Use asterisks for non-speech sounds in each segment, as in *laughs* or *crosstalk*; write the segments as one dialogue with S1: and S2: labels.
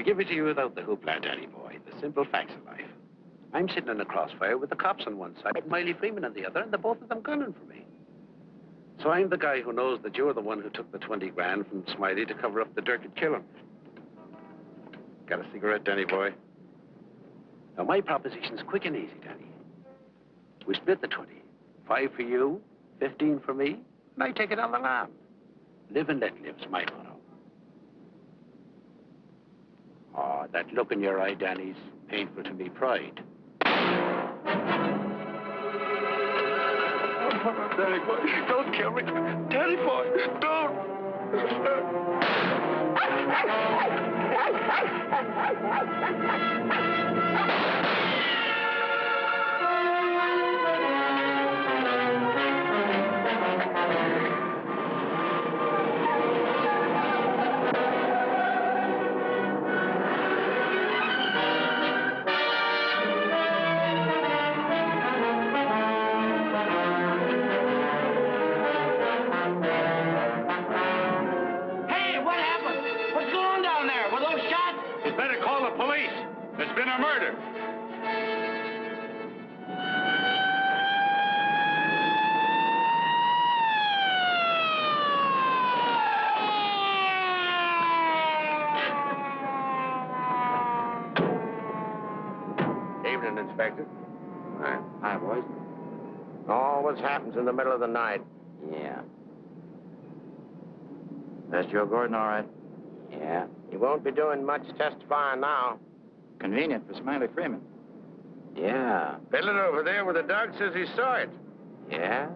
S1: I'll give it to you without the hoopla, Danny boy. The simple facts of life. I'm sitting in the crossfire with the cops on one side, Smiley Freeman on the other, and the both of them gunning for me. So I'm the guy who knows that you're the one who took the 20 grand from Smiley to cover up the dirt and kill him. Got a cigarette, Danny boy? Now, my proposition's quick and easy, Danny. We split the 20. Five for you, 15 for me, and I take it on the lam. Live and let live's my motto. Oh, that look in your eye, Danny's painful to me pride.
S2: Danny boy, don't kill me. Danny boy, don't. *laughs* a murder.
S3: Evening, Inspector.
S1: Hi. Hi, boys.
S3: Always happens in the middle of the night.
S1: Yeah.
S3: That's Joe Gordon, all right.
S1: Yeah.
S3: He won't be doing much testifying now.
S4: Convenient for Smiley Freeman.
S1: Yeah.
S3: Fiddler over there with the dog says he saw it.
S1: Yeah?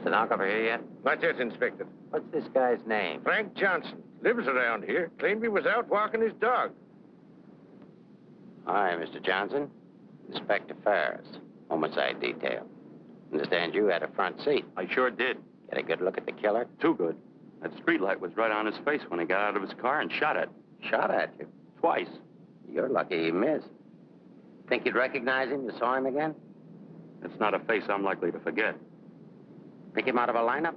S1: Stenographer here yet?
S3: Not yet, Inspector.
S1: What's this guy's name?
S3: Frank Johnson. Lives around here. Claimed he was out walking his dog.
S1: Hi, Mr. Johnson. Inspector Ferris, homicide detail. Understand you had a front seat.
S5: I sure did.
S1: Get a good look at the killer?
S5: Too good. That streetlight was right on his face when he got out of his car and shot at.
S1: Shot at you.
S5: Twice.
S1: You're lucky he missed. Think you'd recognize him? You saw him again?
S5: It's not a face I'm likely to forget.
S1: Pick him out of a lineup?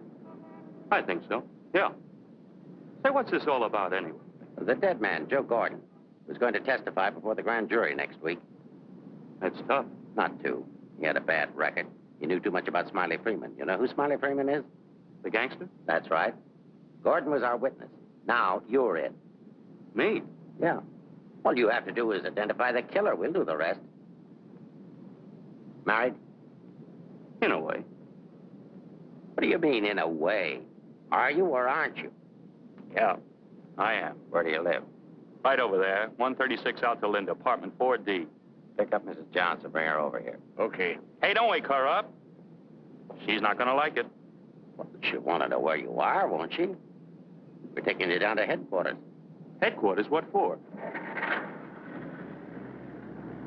S5: I think so. Yeah. Say, what's this all about anyway?
S1: The dead man, Joe Gordon, was going to testify before the grand jury next week.
S5: That's tough.
S1: Not too. He had a bad record. He knew too much about Smiley Freeman. You know who Smiley Freeman is?
S5: The gangster?
S1: That's right. Gordon was our witness. Now, you're it.
S5: Me?
S1: Yeah. All you have to do is identify the killer. We'll do the rest. Married?
S5: In a way.
S1: What do you mean, in a way? Are you or aren't you?
S5: Yeah, I am.
S1: Where do you live?
S5: Right over there, 136 out to Linda, apartment 4D.
S1: Pick up Mrs. Johnson. Bring her over here.
S3: Okay.
S5: Hey, don't wake her up. She's not gonna like it.
S1: Well, she'll want to know where you are, won't she? We're taking you down to headquarters.
S5: Headquarters, what for?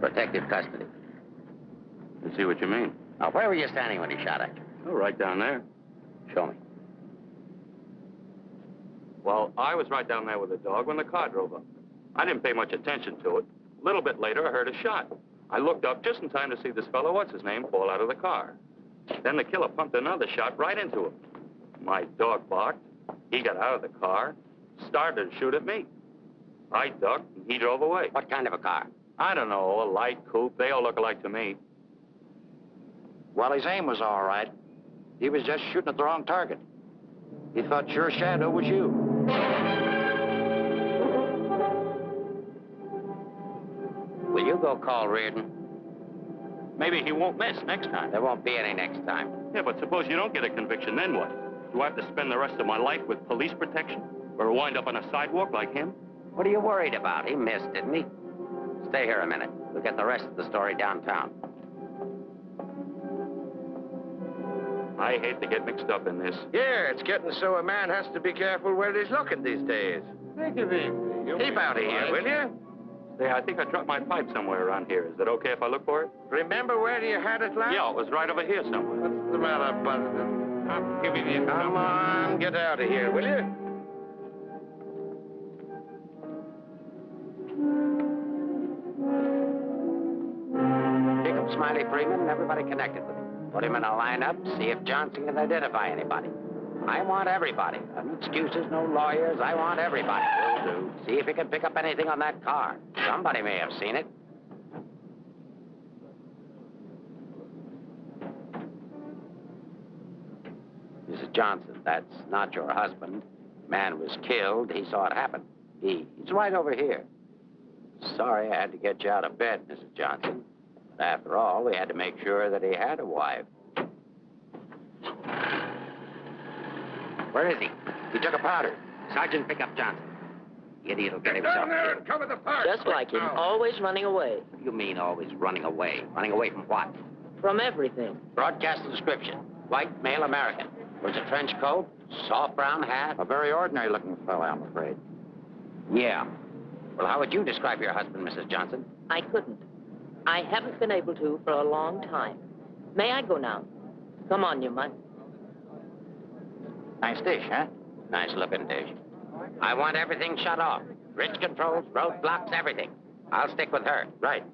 S1: Protective custody.
S5: I see what you mean.
S1: Now, where were you standing when he shot at you?
S5: Oh, right down there.
S1: Show me.
S5: Well, I was right down there with the dog when the car drove up. I didn't pay much attention to it. A little bit later, I heard a shot. I looked up just in time to see this fellow, what's his name, fall out of the car. Then the killer pumped another shot right into him. My dog barked. He got out of the car, started to shoot at me. I ducked, and he drove away.
S1: What kind of a car?
S5: I don't know, a light coupe. They all look alike to me.
S4: Well, his aim was all right. He was just shooting at the wrong target. He thought your shadow was you.
S1: Will you go call Reardon?
S5: Maybe he won't miss next time.
S1: There won't be any next time.
S5: Yeah, but suppose you don't get a conviction, then what? Do I have to spend the rest of my life with police protection? Or wind up on a sidewalk like him?
S1: What are you worried about? He missed, didn't he? Stay here a minute. We'll get the rest of the story downtown.
S5: I hate to get mixed up in this.
S3: Yeah, it's getting so a man has to be careful where he's looking these days.
S2: Take it easy. You'll
S3: Keep out of here, will you?
S5: Say, I think I dropped my pipe somewhere around here. Is it okay if I look for it?
S3: Remember where you had it last?
S5: Yeah, it was right over here somewhere.
S2: What's the matter, Buster? I'm giving you
S3: Come on, get out of here, will you?
S1: Smiley Freeman and everybody connected with him. Put him in a lineup, see if Johnson can identify anybody.
S4: I want everybody. No excuses, no lawyers. I want everybody. Will do. See if you can pick up anything on that car. Somebody may have seen it. Mrs. Johnson, that's not your husband. Man was killed. He saw it happen. He, he's right over here. Sorry I had to get you out of bed, Mrs. Johnson. But after all, we had to make sure that he had a wife. Where is he? He took a powder. Sergeant, pick up Johnson. The idiot will get himself
S2: Down there
S4: killed.
S2: and cover the park.
S6: Just like him,
S2: Now.
S6: always running away
S4: you mean always running away? Running away from what?
S6: from everything.
S4: Broadcast the description. White, male American. Wears a trench coat, soft brown hat. A very ordinary looking fellow, I'm afraid. Yeah. Well, how would you describe your husband, Mrs. Johnson?
S6: I couldn't. I haven't been able to for a long time. May I go now? Come on, you might.
S4: Nice dish, huh? Nice looking dish. I want everything shut off. Bridge controls, roadblocks, everything. I'll stick with her. Right.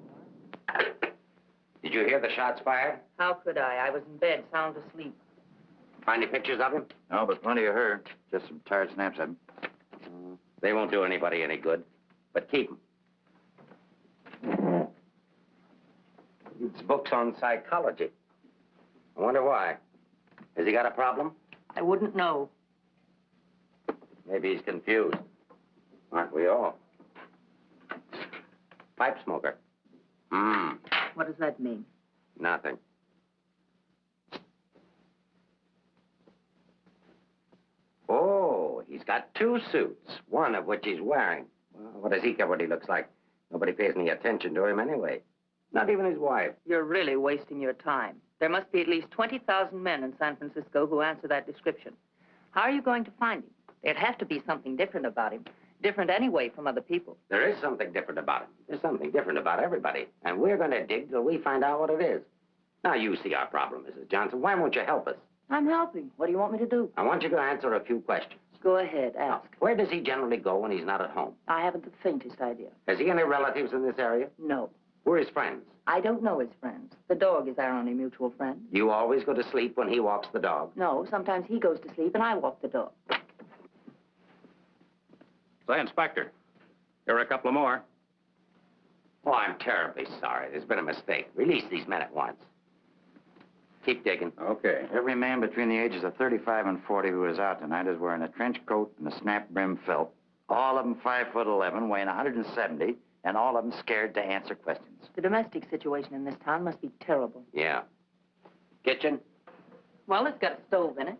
S4: Did you hear the shots fired?
S6: How could I? I was in bed, sound asleep.
S1: Find any pictures of him?
S4: No, but plenty of her. Just some tired snaps of him.
S1: They won't do anybody any good. But keep them. It's books on psychology. I wonder why. Has he got a problem?
S6: I wouldn't know.
S1: Maybe he's confused. Aren't we all? Pipe smoker. Hmm,
S6: What does that mean?
S1: nothing. Oh, he's got two suits, one of which he's wearing. Well, what does he care what he looks like? Nobody pays any attention to him anyway. Not even his wife.
S6: You're really wasting your time. There must be at least 20,000 men in San Francisco who answer that description. How are you going to find him? There'd have to be something different about him. Different anyway from other people.
S1: There is something different about him. There's something different about everybody. And we're going to dig till we find out what it is. Now, you see our problem, Mrs. Johnson. Why won't you help us?
S6: I'm helping. What do you want me to do?
S1: I want you to answer a few questions.
S6: Go ahead, ask.
S1: Where does he generally go when he's not at home?
S6: I haven't the faintest idea.
S1: Has he any relatives in this area?
S6: No.
S1: Who are his friends?
S6: I don't know his friends. The dog is our only mutual friend.
S1: You always go to sleep when he walks the dog.
S6: No, sometimes he goes to sleep and I walk the dog.
S7: Say, Inspector, here are a couple of more.
S1: Oh, I'm terribly sorry. There's been a mistake. Release these men at once. Keep digging.
S4: Okay. Every man between the ages of 35 and 40 who is out tonight is wearing a trench coat and a snap brim felt. All of them 5 foot 11, weighing 170, and all of them scared to answer questions.
S6: The domestic situation in this town must be terrible.
S1: Yeah. Kitchen?
S6: Well, it's got a stove in it.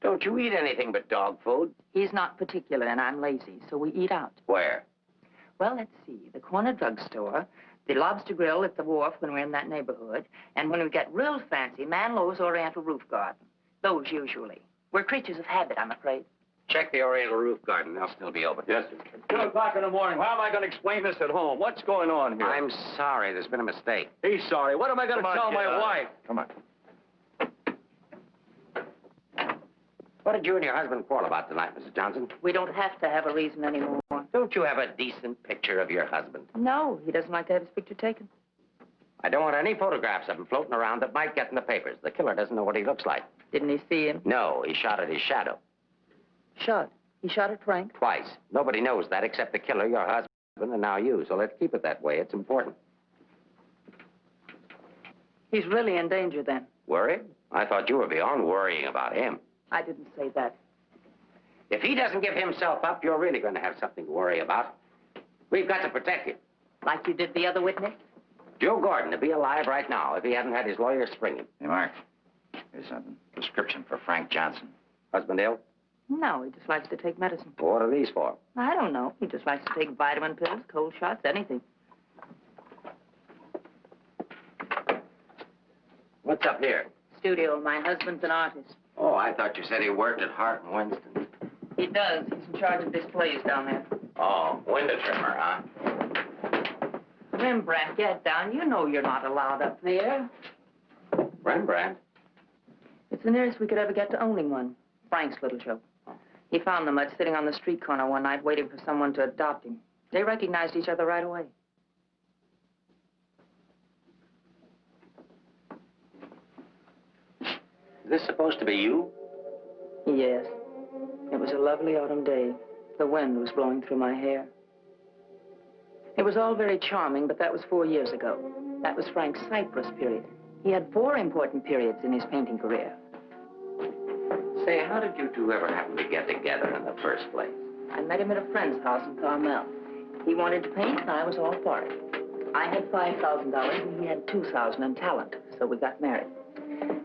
S1: Don't you anything but dog food?
S6: He's not particular and I'm lazy, so we eat out.
S1: Where?
S6: Well, let's see. The corner drugstore, the lobster grill at the wharf when we're in that neighborhood, and when we get real fancy, Manlow's Oriental Roof Garden. Those usually. We're creatures of habit, I'm afraid.
S1: Check the Oriental Roof Garden. They'll still be open.
S7: Yes, sir. Two o'clock in the morning. How am I going to explain this at home? What's going on here?
S1: I'm sorry. There's been a mistake.
S7: He's sorry. What am I going to tell my wife?
S4: Come on.
S1: What did you and your husband quarrel about tonight, Mrs. Johnson?
S6: We don't have to have a reason anymore.
S1: Don't you have a decent picture of your husband?
S6: No, he doesn't like to have his picture taken.
S1: I don't want any photographs of him floating around that might get in the papers. The killer doesn't know what he looks like.
S6: Didn't he see him?
S1: No, he shot at his shadow.
S6: Shot. He shot at Frank.
S1: Twice. Nobody knows that except the killer, your husband, and now you. So let's keep it that way. It's important.
S6: He's really in danger then.
S1: Worried? I thought you were beyond worrying about him.
S6: I didn't say that.
S1: If he doesn't give himself up, you're really going to have something to worry about. We've got to protect him.
S6: Like you did the other witness?
S1: Joe Gordon would be alive right now if he hadn't had his lawyer spring him.
S4: Hey, Mark. Here's a prescription for Frank Johnson.
S1: Husband ill?
S6: No, he just likes to take medicine.
S1: Well, what are these for?
S6: I don't know. He just likes to take vitamin pills, cold shots, anything.
S1: What's up here?
S6: Studio. My husband's an artist.
S1: Oh, I thought you said he worked at Hart and Winston.
S6: He does. He's in charge of displays down there.
S1: Oh, window trimmer, huh?
S6: Rembrandt, get down. You know you're not allowed up there.
S1: Rembrandt?
S6: It's the nearest we could ever get to owning one. Frank's little joke. He found the mutt sitting on the street corner one night waiting for someone to adopt him. They recognized each other right away.
S1: This supposed to be you?
S6: Yes. It was a lovely autumn day. The wind was blowing through my hair. It was all very charming, but that was four years ago. That was Frank's cypress period. He had four important periods in his painting career.
S1: Say, how did you two ever happen to get together in the first place?
S6: I met him at a friend's house in Carmel. He wanted to paint, and I was all for it. I had $5,000, and he had 2000 in talent, so we got married.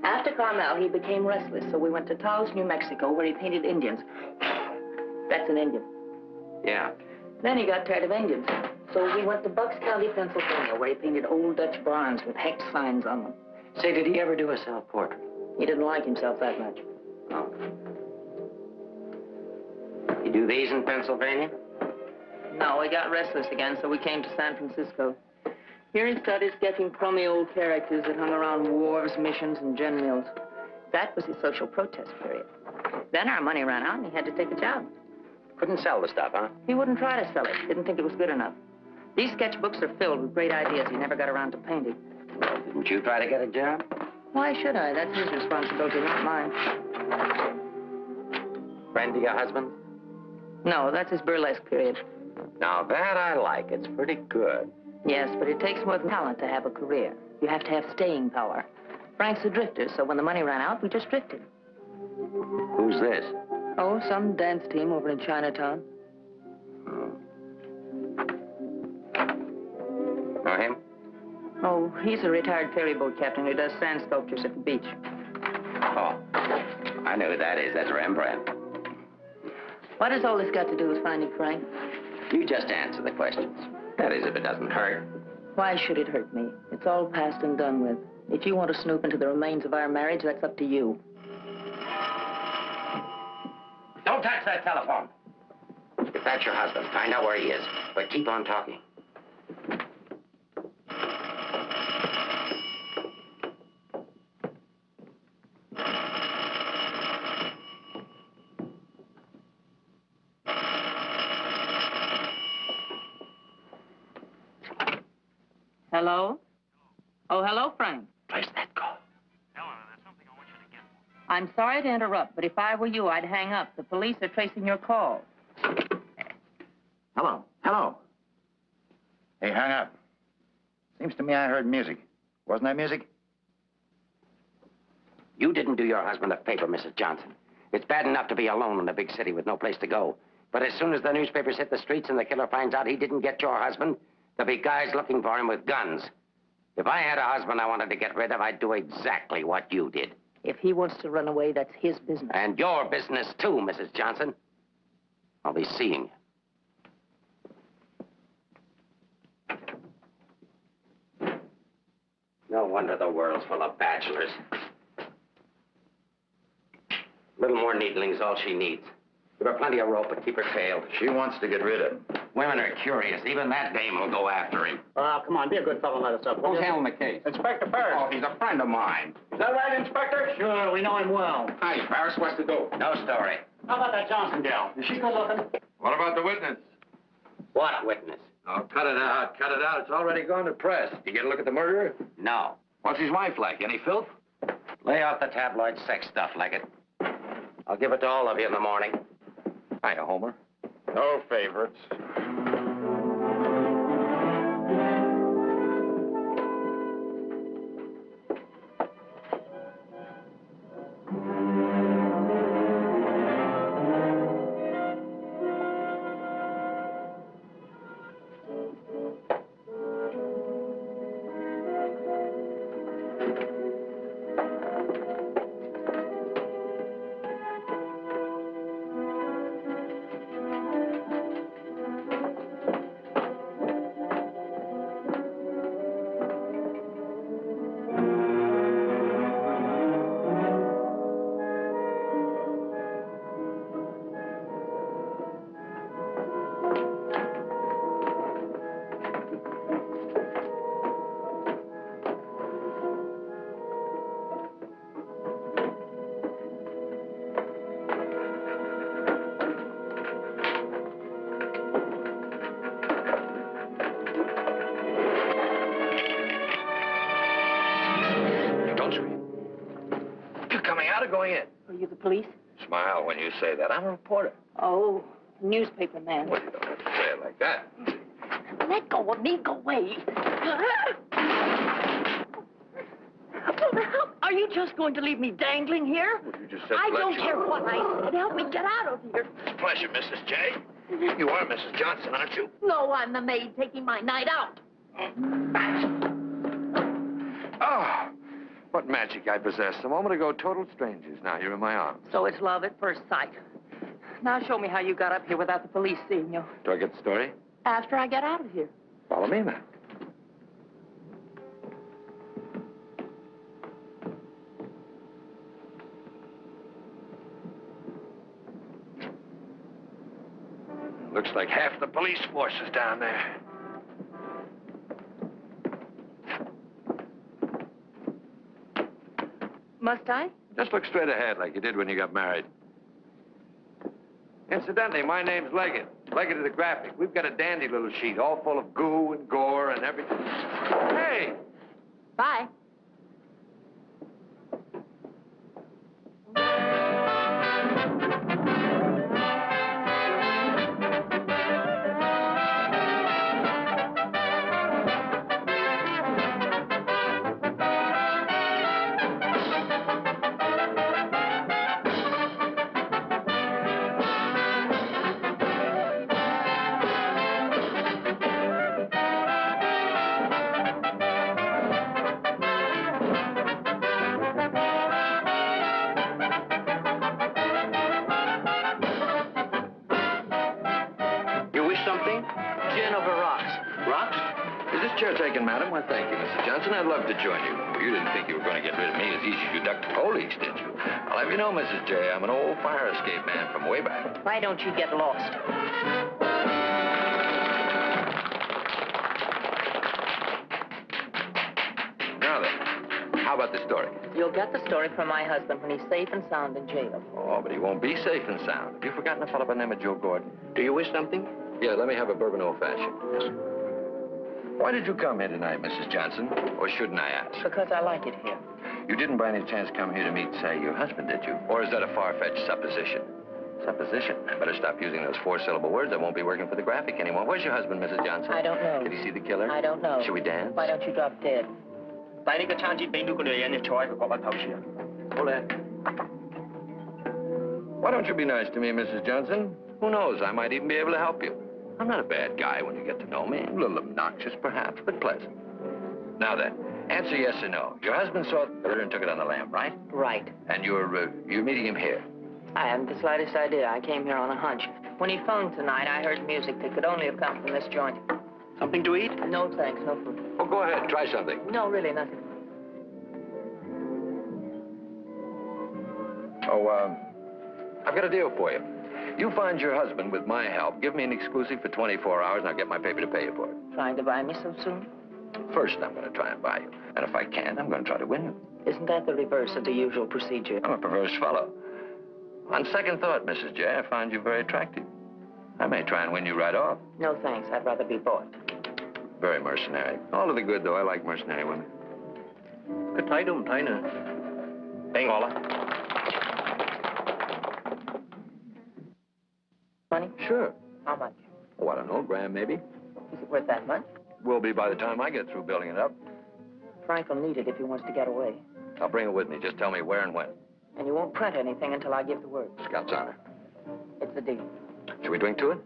S6: After Carmel, he became restless, so we went to Taos, New Mexico, where he painted Indians. That's an Indian.
S1: Yeah.
S6: Then he got tired of Indians, so we went to Bucks County, Pennsylvania, where he painted old Dutch barns with hex signs on them.
S1: Say, did he ever do a self-portrait?
S6: He didn't like himself that much.
S1: Oh. You do these in Pennsylvania?
S6: No, he got restless again, so we came to San Francisco. Here he started sketching crummy old characters that hung around wharves, missions, and gin mills. That was his social protest period. Then our money ran out, and he had to take a job.
S1: Couldn't sell the stuff, huh?
S6: He wouldn't try to sell it. Didn't think it was good enough. These sketchbooks are filled with great ideas he never got around to painting.
S1: Well, didn't you try to get a job?
S6: Why should I? That's his responsibility, not mine.
S1: Friend of your husband?
S6: No, that's his burlesque period.
S1: Now, that I like. It's pretty good.
S6: Yes, but it takes more than talent to have a career. You have to have staying power. Frank's a drifter, so when the money ran out, we just drifted.
S1: Who's this?
S6: Oh, some dance team over in Chinatown. Oh.
S1: Know him?
S6: Oh, he's a retired ferry boat captain who does sand sculptures at the beach.
S1: Oh, I know who that is. That's Rembrandt.
S6: What has all this got to do with finding Frank?
S1: You just answer the questions. That is, if it doesn't hurt.
S6: Why should it hurt me? It's all past and done with. If you want to snoop into the remains of our marriage, that's up to you.
S1: Don't touch that telephone. If that's your husband, find out where he is. But keep on talking.
S6: Hello? Oh, hello, Frank.
S1: Where's that call? Eleanor, there's something I want you to get.
S6: I'm sorry to interrupt, but if I were you, I'd hang up. The police are tracing your call.
S4: Hello. Hello. Hey, hang up. Seems to me I heard music. Wasn't that music?
S1: You didn't do your husband a favor, Mrs. Johnson. It's bad enough to be alone in a big city with no place to go. But as soon as the newspapers hit the streets and the killer finds out he didn't get your husband, there'll be guys looking for him with guns. If I had a husband I wanted to get rid of, I'd do exactly what you did.
S6: If he wants to run away, that's his business.
S1: And your business, too, Mrs. Johnson. I'll be seeing you. No wonder the world's full of bachelors. A Little more needling's all she needs. Give her plenty of rope, but keep her tailed.
S4: She wants to get rid of him.
S1: Women are curious. Even that dame will go after him.
S8: Oh, come on, be a good fellow and let us up. will
S1: Who's
S8: you?
S1: handling the case?
S8: Inspector Ferris.
S1: Oh, he's a friend of mine.
S8: Is that right, Inspector? Sure, we know him well.
S1: Hi, Ferris. What's to do? No story.
S8: How about that Johnson gal? Is she good looking?
S5: What about the witness?
S1: What witness?
S2: Oh, cut it out, cut it out. It's already gone to press. You get a look at the murderer?
S1: No.
S4: What's his wife like? Any filth?
S1: Lay off the tabloid sex stuff, Leggett. I'll give it to all of you in the morning.
S4: Hiya, Homer. No favorites.
S6: Are you the police?
S4: Smile when you say that. I'm a reporter.
S6: Oh, newspaper man.
S4: Well, you don't have to say it like that.
S6: Let go of me. Go away. Are you just going to leave me dangling here?
S4: Well, you just said
S6: I don't
S4: you-
S6: care what I said. Help me get out of here.
S4: Pleasure, Mrs. J. You are Mrs. Johnson, aren't you?
S6: No, I'm the maid taking my night out.
S2: Oh, what magic I possessed. A moment ago, total strangers. Now you're in my arms.
S6: So it's love at first sight. Now show me how you got up here without the police seeing you.
S2: Do I get the story?
S6: After I get out of here.
S2: Follow me then. Looks like half the police force is down there.
S6: Must I?
S2: Just look straight ahead like you did when you got married. Incidentally, my name's Leggett. Leggett of the Graphic. We've got a dandy little sheet, all full of goo and gore and everything. Hey!
S6: Bye.
S2: Love to join you. You didn't think you were going to get rid of me as easy as you ducked the police, did you? I'll have you know, Mrs. J, I'm an old fire escape man from way back.
S6: Why don't you get lost?
S2: Now then, how about the story?
S6: You'll get the story from my husband when he's safe and sound in jail.
S2: Oh, but he won't be safe and sound. Have you forgotten a fellow by the name of Joe Gordon?
S9: Do you wish something?
S2: Yeah, let me have a bourbon old-fashioned. Why did you come here tonight, Mrs. Johnson? Or shouldn't I ask?
S6: Because I like it here.
S2: You didn't by any chance come here to meet, say, your husband, did you? Or is that a far-fetched supposition? Supposition? I better stop using those four-syllable words. I won't be working for the graphic anymore. Where's your husband, Mrs. Johnson?
S6: I don't know.
S2: Did he see the killer?
S6: I don't know.
S2: Should we dance?
S6: Why don't you drop dead?
S8: Hold that.
S2: Why don't you be nice to me, Mrs. Johnson? Who knows? I might even be able to help you. I'm not a bad guy when you get to know me. A little obnoxious, perhaps, but pleasant. Now then, answer yes or no. Your husband saw the killer and took it on the lam, right?
S6: Right.
S2: And you're uh, you're meeting him here.
S6: I haven't the slightest idea. I came here on a hunch. When he phoned tonight, I heard music that could only have come from this joint.
S9: Something to eat?
S6: No thanks, no food.
S2: Oh, go ahead, try something.
S6: No, really, nothing.
S2: Oh, um, I've got a deal for you. You find your husband with my help. Give me an exclusive for 24 hours, and I'll get my paper to pay you for it.
S6: Trying to buy me so soon?
S2: First, I'm going to try and buy you. And if I can, I'm going to try to win you.
S6: Isn't that the reverse of the usual procedure?
S2: I'm a perverse fellow. On second thought, Mrs. J, I find you very attractive. I may try and win you right off.
S6: No, thanks. I'd rather be bought.
S2: Very mercenary. All to the good, though. I like mercenary women.
S8: Good night, um, Deine. Bengala.
S6: Money?
S2: Sure.
S6: How much?
S2: Oh, I don't know, grand maybe.
S6: Is it worth that much?
S2: Will be by the time I get through building it up.
S6: Frank will need it if he wants to get away.
S2: I'll bring it with me. Just tell me where and when.
S6: And you won't print anything until I give the word.
S2: Scout's honor.
S6: It's a deal.
S2: Shall we drink to it?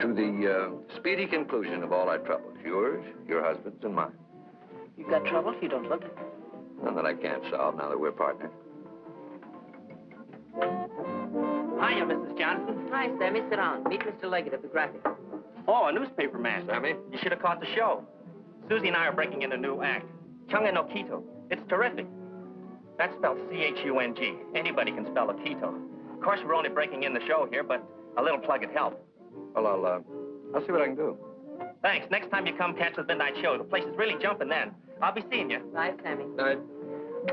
S2: To the uh, speedy conclusion of all our troubles. Yours, your husband's, and mine.
S6: You've got trouble? You don't look it.
S2: None that I can't solve now that we're partners.
S8: Hiya, Mrs. Johnson.
S6: Hi, Sammy. Sit down. Meet Mr. Leggett of the Graphic.
S8: Oh, a newspaper man.
S2: Sammy?
S8: You should have caught the show. Susie and I are breaking in a new act. Chunga no Quito. It's terrific. That's spelled C-H-U-N-G. Anybody can spell a Quito. Of course, we're only breaking in the show here, but a little plug would help.
S2: Well, I'll, uh, I'll see what I can do.
S8: Thanks. Next time you come catch the midnight show, the place is really jumping then. I'll be seeing you.
S6: Bye, Sammy.
S2: Night.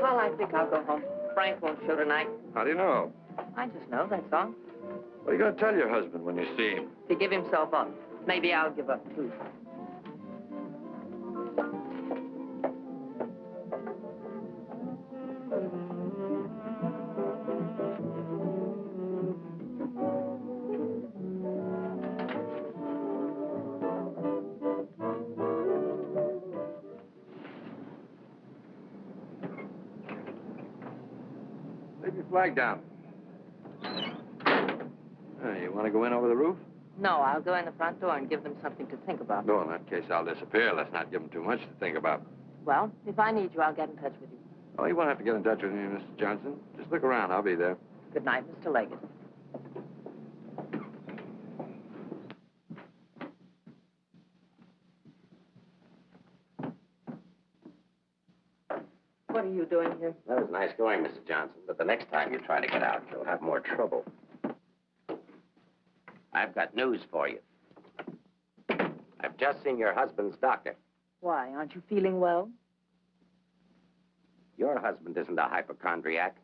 S6: Well, I think I'll go home. Frank won't show tonight.
S2: How do you know?
S6: I just know, that's all.
S2: What are you going to tell your husband when you see him?
S6: To give himself up. Maybe I'll give up, too.
S2: Flag down.
S6: I'll go in the front door and give them something to think about.
S2: No, in that case, I'll disappear. Let's not give them too much to think about.
S6: Well, if I need you, I'll get in touch with you.
S2: Oh, you won't have to get in touch with me, Mr. Johnson. Just look around. I'll be there.
S6: Good night, Mr. Leggett. What are you doing here?
S1: That was nice going, Mrs. Johnson, but the next time you try to get out, you'll have more trouble. I've got news for you. I've just seen your husband's doctor.
S6: Why, aren't you feeling well?
S1: Your husband isn't a hypochondriac.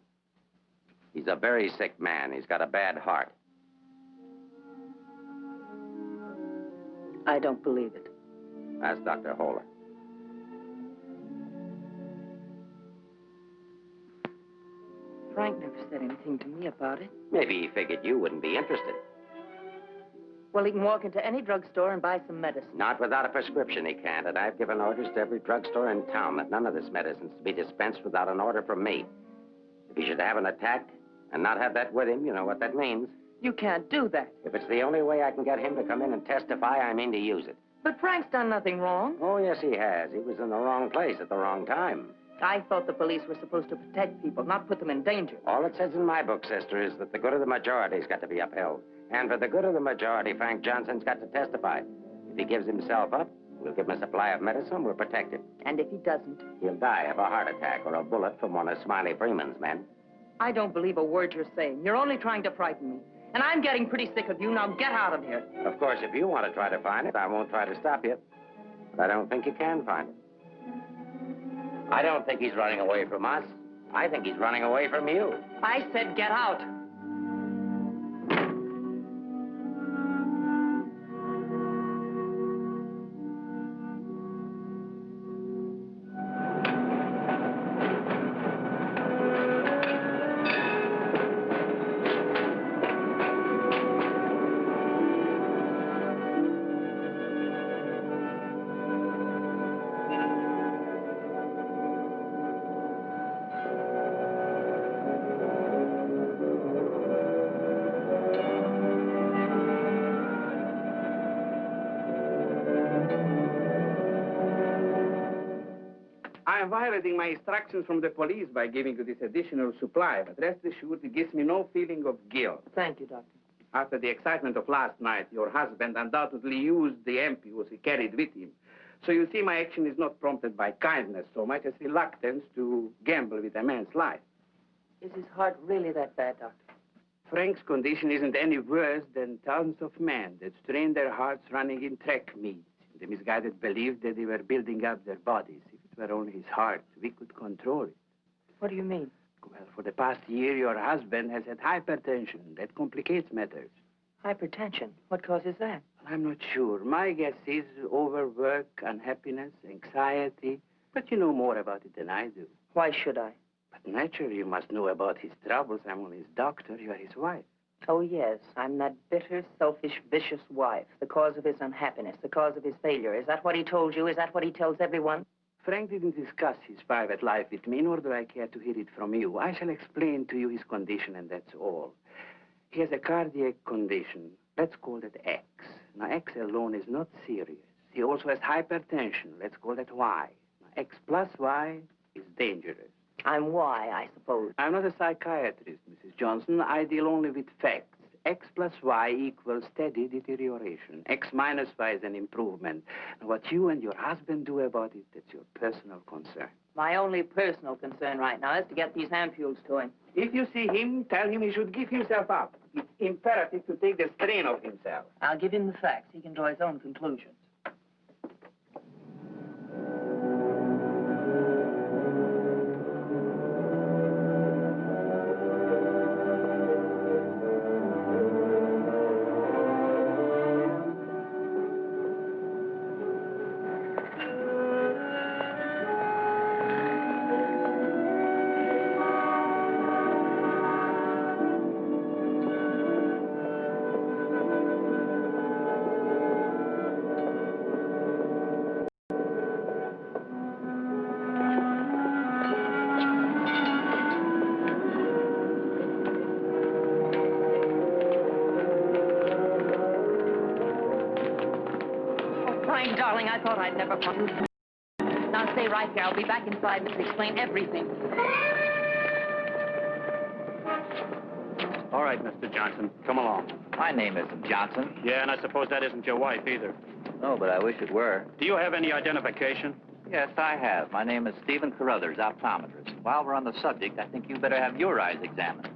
S1: He's a very sick man. He's got a bad heart.
S6: I don't believe it.
S1: Ask Dr. Holler.
S6: Frank never said anything to me about it.
S1: Maybe he figured you wouldn't be interested.
S6: Well, he can walk into any drugstore and buy some medicine.
S1: Not without a prescription, he can't. And I've given orders to every drugstore in town that none of this medicine's to be dispensed without an order from me. If he should have an attack and not have that with him, you know what that means.
S6: You can't do that.
S1: If it's the only way I can get him to come in and testify, I mean to use it.
S6: But Frank's done nothing wrong.
S1: Oh, yes, he has. He was in the wrong place at the wrong time.
S6: I thought the police were supposed to protect people, not put them in danger.
S1: All it says in my book, sister, is that the good of the majority's got to be upheld. And for the good of the majority, Frank Johnson's got to testify. If he gives himself up, we'll give him a supply of medicine, we'll protect him.
S6: And if he doesn't,
S1: He'll die of a heart attack or a bullet from one of Smiley Freeman's men.
S6: I don't believe a word you're saying. You're only trying to frighten me. And I'm getting pretty sick of you. Now get out of here.
S1: Of course, if you want to try to find it, I won't try to stop you. But I don't think you can find it. I don't think he's running away from us. I think he's running away from you.
S6: I said get out.
S10: Violating my instructions from the police by giving you this additional supply, but rest assured it gives me no feeling of guilt.
S6: Thank you, Doctor.
S10: After the excitement of last night, your husband undoubtedly used the ampoules he carried with him. So you see, my action is not prompted by kindness so much as reluctance to gamble with a man's life.
S6: Is his heart really that bad, Doctor?
S10: Frank's condition isn't any worse than thousands of men that strain their hearts running in track meets. The misguided believed that they were building up their bodies. Were only his heart, we could control it.
S6: What do you mean?
S10: Well, for the past year, your husband has had hypertension. That complicates matters.
S6: Hypertension. What causes that?
S10: Well, I'm not sure. My guess is overwork, unhappiness, anxiety. But you know more about it than I do.
S6: Why should I?
S10: But naturally, you must know about his troubles. I'm only his doctor. You are his wife.
S6: Oh, yes. I'm that bitter, selfish, vicious wife. The cause of his unhappiness, the cause of his failure. Is that what he told you? Is that what he tells everyone?
S10: Frank didn't discuss his private life with me, nor do I care to hear it from you. I shall explain to you his condition, and that's all. He has a cardiac condition. Let's call it X. Now, X alone is not serious. He also has hypertension. Let's call that Y. Now, X plus Y is dangerous.
S6: I'm why, I suppose.
S10: I'm not a psychiatrist, Mrs. Johnson. I deal only with facts. X plus Y equals steady deterioration. X minus Y is an improvement. Now, what you and your husband do about it, that's your personal concern.
S6: My only personal concern right now is to get these ampules to him.
S10: If you see him, tell him he should give himself up. It's imperative to take the strain off himself.
S6: I'll give him the facts. He can draw his own conclusions. Here. I'll be back in five minutes to explain everything.
S10: All right, Mr. Johnson, come along.
S11: My name isn't Johnson.
S10: Yeah, and I suppose that isn't your wife either.
S11: No, but I wish it were.
S10: Do you have any identification?
S11: Yes, I have. My name is Stephen Carruthers, optometrist. While we're on the subject, I think you better have your eyes examined.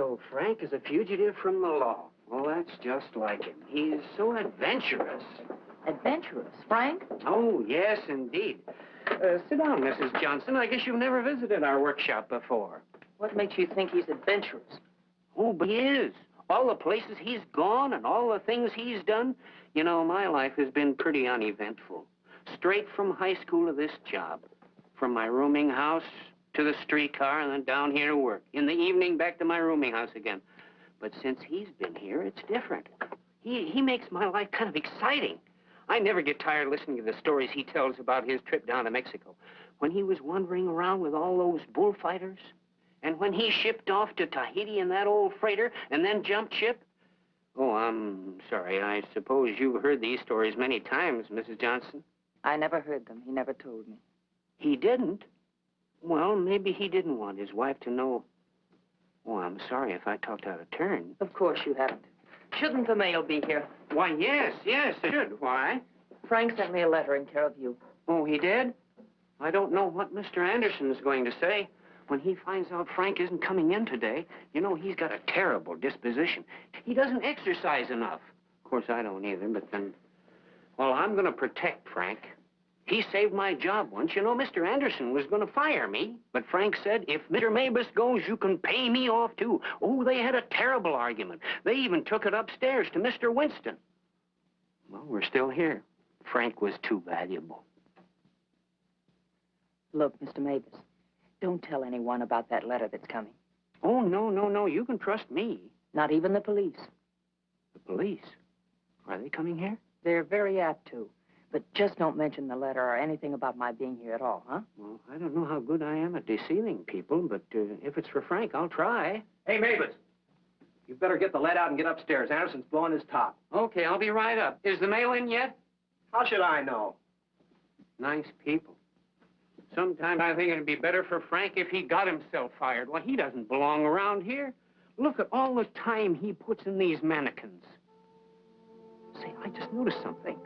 S10: So Frank is a fugitive from the law. Well, that's just like him. He's so adventurous.
S6: Adventurous. Frank?
S10: Oh, yes, indeed. Uh, sit down, Mrs. Johnson. I guess you've never visited our workshop before.
S6: What makes you think he's adventurous?
S10: Oh, but he is. All the places he's gone and all the things he's done. You know, my life has been pretty uneventful. Straight from high school to this job. From my rooming house to the streetcar and then down here to work. In the evening, back to my rooming house again. But since he's been here, it's different. He, he makes my life kind of exciting. I never get tired listening to the stories he tells about his trip down to Mexico. When he was wandering around with all those bullfighters, and when he shipped off to Tahiti in that old freighter and then jumped ship. Oh, I'm sorry. I suppose you've heard these stories many times, Mrs. Johnson.
S6: I never heard them. He never told me.
S10: He didn't? Well, maybe he didn't want his wife to know. Oh, I'm sorry if I talked out of turn.
S6: Of course you haven't. Shouldn't the mail be here?
S10: Why, yes, yes, it should. Why?
S6: Frank sent me a letter in care of you.
S10: Oh, he did? I don't know what Mr. Anderson is going to say. When he finds out Frank isn't coming in today, you know, he's got a terrible disposition. He doesn't exercise enough. Of course, I don't either, but then... Well, I'm going to protect Frank. He saved my job once. You know, Mr. Anderson was going to fire me. But Frank said, if Mr. Mabus goes, you can pay me off, too. Oh, they had a terrible argument. They even took it upstairs to Mr. Winston. Well, we're still here. Frank was too valuable.
S6: Look, Mr. Mabus, don't tell anyone about that letter that's coming.
S10: Oh, no, no, no. You can trust me.
S6: Not even the police.
S10: The police? Are they coming here?
S6: They're very apt to. But just don't mention the letter or anything about my being here at all, huh?
S10: Well, I don't know how good I am at deceiving people, but uh, if it's for Frank, I'll try.
S12: Hey, Mabus. You better get the lead out and get upstairs. Anderson's blowing his top.
S10: Okay, I'll be right up. Is the mail in yet?
S12: How should I know?
S10: Nice people. Sometimes I think it'd be better for Frank if he got himself fired. Well, he doesn't belong around here. Look at all the time he puts in these mannequins. Say, I just noticed something.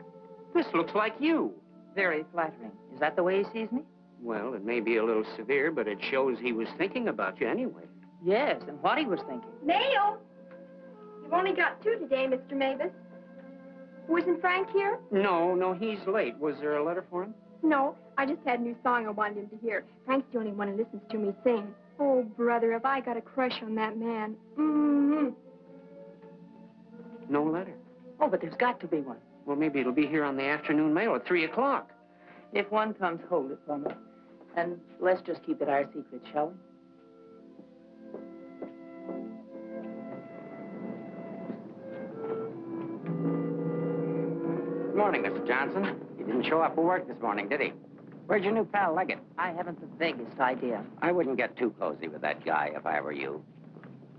S10: This looks like you.
S6: Very flattering. Is that the way he sees me?
S10: Well, it may be a little severe, but it shows he was thinking about you anyway.
S6: Yes, and what he was thinking.
S13: Mail? You've only got two today, Mr. Mabus. Wasn't Frank here?
S10: No, no, he's late. Was there a letter for him?
S13: No, I just had a new song I wanted him to hear. Frank's the only one who listens to me sing. Oh, brother, have I got a crush on that man. Mm-hmm.
S10: No letter.
S6: Oh, but there's got to be one.
S10: Well, maybe it'll be here on the afternoon mail at 3 o'clock.
S6: If one comes, hold it for me. And let's just keep it our secret, shall we?
S1: Good morning, Mr. Johnson. He didn't show up for work this morning, did he? Where's your new pal, Leggett?
S6: I haven't the vaguest idea.
S1: I wouldn't get too cozy with that guy if I were you.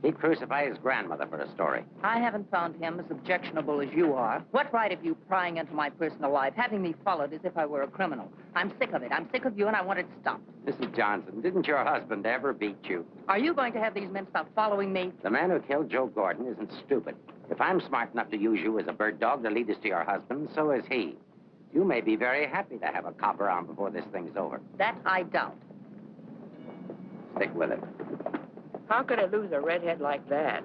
S1: He'd crucify his grandmother for a story.
S6: I haven't found him as objectionable as you are. What right have you prying into my personal life, having me followed as if I were a criminal? I'm sick of it. I'm sick of you, and I want it stopped.
S1: Mrs. Johnson, didn't your husband ever beat you?
S6: Are you going to have these men stop following me?
S1: The man who killed Joe Gordon isn't stupid. If I'm smart enough to use you as a bird dog to lead us to your husband, so is he. You may be very happy to have a cop around before this thing's over.
S6: That I doubt.
S1: Stick with it.
S6: How could I lose a redhead like that?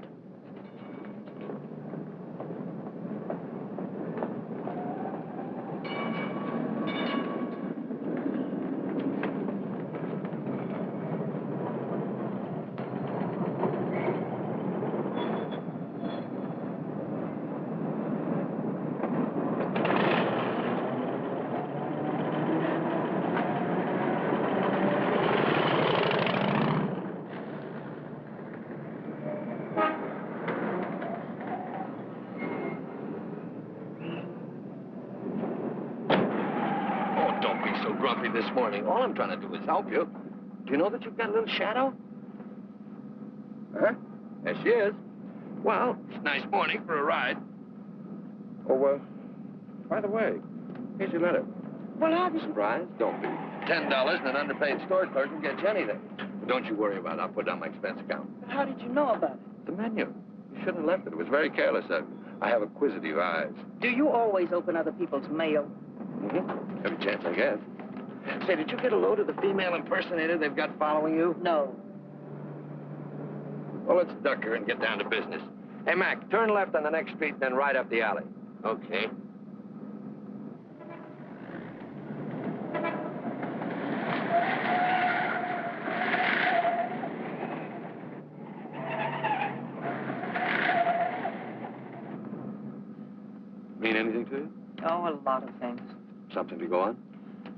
S2: This. All I'm trying to do is help you. Do you know that you've got a little shadow? Huh? There she is. Well, it's a nice morning for a ride. Oh, uh, by the way, here's your letter. Well, have you surprised? Don't be. Ten dollars and an underpaid store clerk can get you anything. But don't you worry about it. I'll put it on my expense account.
S6: But how did you know about it?
S2: The menu. You shouldn't have left it. It was very careless. I, I have acquisitive eyes.
S6: Do you always open other people's mail?
S2: Mm-hmm. Every chance I get. Say, did you get a load of the female impersonator they've got following you?
S6: No.
S2: Well, let's duck her and get down to business. Hey, Mac, turn left on the next street, then right up the alley.
S1: Okay.
S2: Mean anything to you?
S6: Oh, a lot of things.
S2: Something to go on?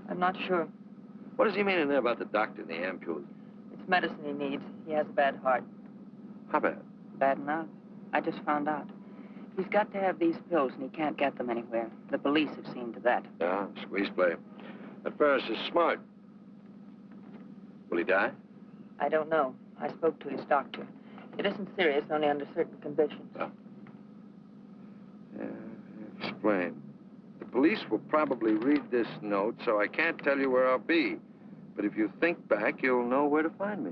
S6: I'm not sure.
S2: What does he mean in there about the doctor and the ampules?
S6: It's medicine he needs. He has a bad heart.
S2: How bad?
S6: Bad enough. I just found out. He's got to have these pills, and he can't get them anywhere. The police have seen to that.
S2: Yeah, squeeze play. That Ferris is smart. Will he die?
S6: I don't know. I spoke to his doctor. It isn't serious, only under certain conditions.
S2: Oh. Yeah, explain. The police will probably read this note, so I can't tell you where I'll be. But if you think back, you'll know where to find me.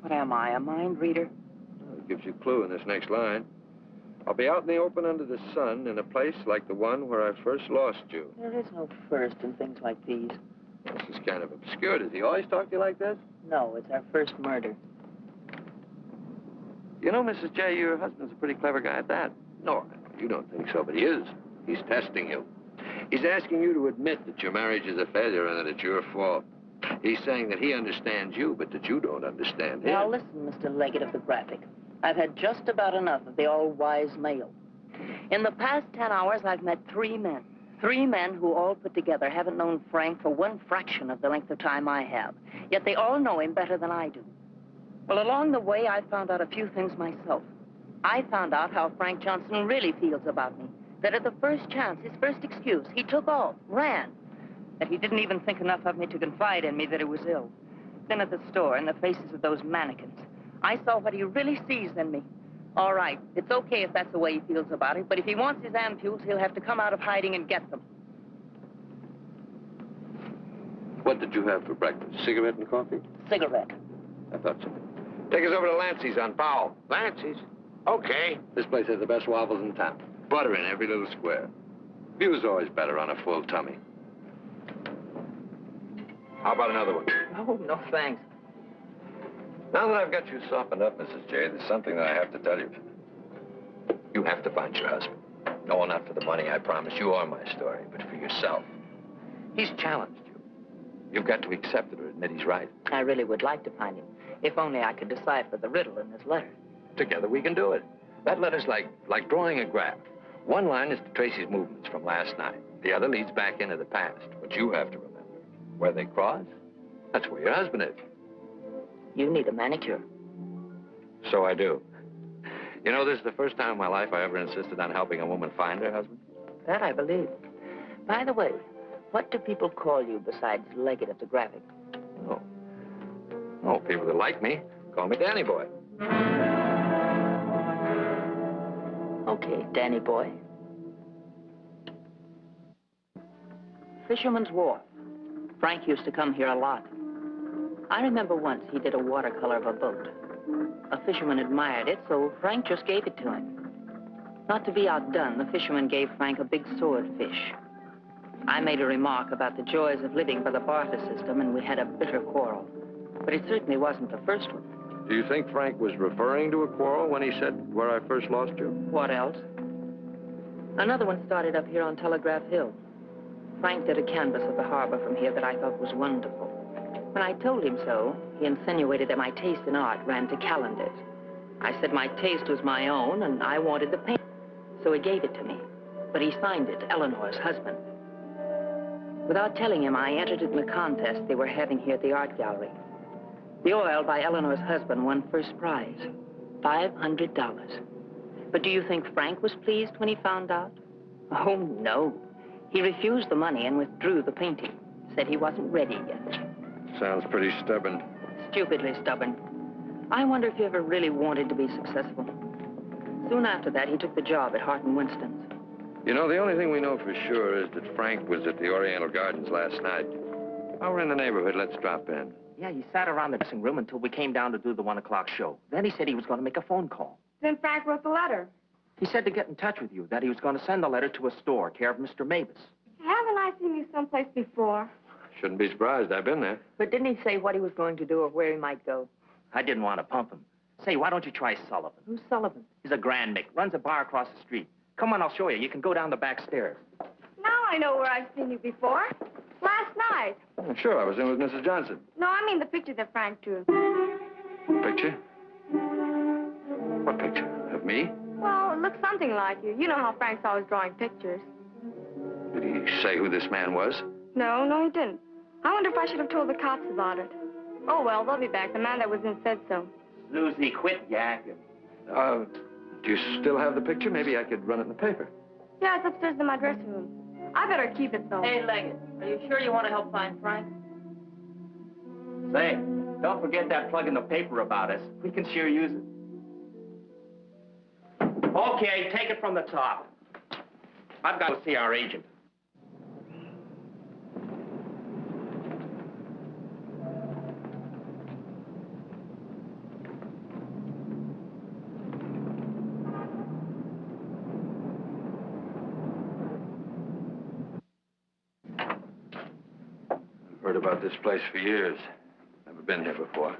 S6: What am I, a mind reader?
S2: Well, it gives you a clue in this next line. I'll be out in the open under the sun in a place like the one where I first lost you.
S6: There is no first in things like these.
S2: This is kind of obscure. Does he always talk to you like this?
S6: No, it's our first murder.
S2: You know, Mrs. J, your husband's a pretty clever guy at that. No, you don't think so, but he is. He's testing you. He's asking you to admit that your marriage is a failure and that it's your fault. He's saying that he understands you, but that you don't understand him.
S6: Now, listen, Mr. Leggett of the Graphic. I've had just about enough of the all-wise male. In the past ten hours, I've met three men. Three men who all put together haven't known Frank for one fraction of the length of time I have. Yet they all know him better than I do. Well, along the way, I found out a few things myself. I found out how Frank Johnson really feels about me. That at the first chance, his first excuse, he took off, ran. That he didn't even think enough of me to confide in me that he was ill. Then at the store, in the faces of those mannequins, I saw what he really sees in me. All right, it's okay if that's the way he feels about it, but if he wants his ampules, he'll have to come out of hiding and get them.
S2: What did you have for breakfast? Cigarette and coffee?
S6: Cigarette.
S2: I thought so. Take us over to Lancey's on Powell.
S1: Lancey's? Okay.
S2: This place has the best waffles in town. Butter in every little square. View's always better on a full tummy. How about another one?
S6: Oh, no thanks.
S2: Now that I've got you softened up, Mrs. J, there's something that I have to tell you. You have to find your husband. No, not for the money, I promise you, or my story, but for yourself. He's challenged you. You've got to accept it or admit he's right.
S6: I really would like to find him, if only I could decipher the riddle in this letter.
S2: Together we can do it. That letter's like, like drawing a graph. One line is to trace his movements from last night. The other leads back into the past. But you have to remember, where they cross, that's where your husband is.
S6: You need a manicure.
S2: So I do. You know, this is the first time in my life I ever insisted on helping a woman find her husband.
S6: That I believe. By the way, what do people call you besides Leggett of the Graphic?
S2: Oh. Oh, people that like me call me Danny Boy.
S6: Okay, Danny boy. Fisherman's Wharf. Frank used to come here a lot. I remember once he did a watercolor of a boat. A fisherman admired it, so Frank just gave it to him. Not to be outdone, the fisherman gave Frank a big swordfish. I made a remark about the joys of living by the barter system, and we had a bitter quarrel. But it certainly wasn't the first one.
S2: Do you think Frank was referring to a quarrel when he said where I first lost you?
S6: What else? Another one started up here on Telegraph Hill. Frank did a canvas of the harbor from here that I thought was wonderful. When I told him so, he insinuated that my taste in art ran to calendars. I said my taste was my own, and I wanted the paint. So he gave it to me. But he signed it, Eleanor's husband. Without telling him, I entered it in the contest they were having here at the art gallery. The oil by Eleanor's husband won first prize, $500. But do you think Frank was pleased when he found out? Oh, no. He refused the money and withdrew the painting, said he wasn't ready yet.
S2: Sounds pretty stubborn.
S6: Stupidly stubborn. I wonder if he ever really wanted to be successful. Soon after that, he took the job at Hart and Winston's.
S2: You know, the only thing we know for sure is that Frank was at the Oriental Gardens last night. While we're in the neighborhood, let's drop in.
S8: Yeah, he sat around the dressing room until we came down to do the one o'clock show. Then he said he was going to make a phone call.
S13: Then Frank wrote the letter.
S8: He said to get in touch with you, that he was going to send the letter to a store, care of Mr. Mabus.
S13: Haven't I seen you someplace before?
S2: Shouldn't be surprised. I've been there.
S6: But didn't he say what he was going to do or where he might go?
S8: I didn't want to pump him. Say, why don't you try Sullivan?
S6: Who's Sullivan?
S8: He's a grand Mick, runs a bar across the street. Come on, I'll show you. You can go down the back stairs.
S13: Now I know where I've seen you before. Last night.
S2: Oh, sure, I was in with Mrs. Johnson.
S13: No, I mean the picture that Frank drew.
S2: Picture? What picture? Of me?
S13: Well, it looks something like you. You know how Frank's always drawing pictures.
S2: Did he say who this man was?
S13: No, no, he didn't. I wonder if I should have told the cops about it. Oh, well, they'll be back. The man that was in said so.
S8: Susie, quit yakking.
S2: Uh, do you still have the picture? Maybe I could run it in the paper.
S13: Yeah, it's upstairs in my dressing room. I better keep it, though.
S6: Hey, Leggett, are you sure you want to help find Frank?
S8: Say, don't forget that plug in the paper about us. We can sure use it. Okay, take it from the top. I've got to see our agent.
S2: I've heard about this place for years. Never been here before.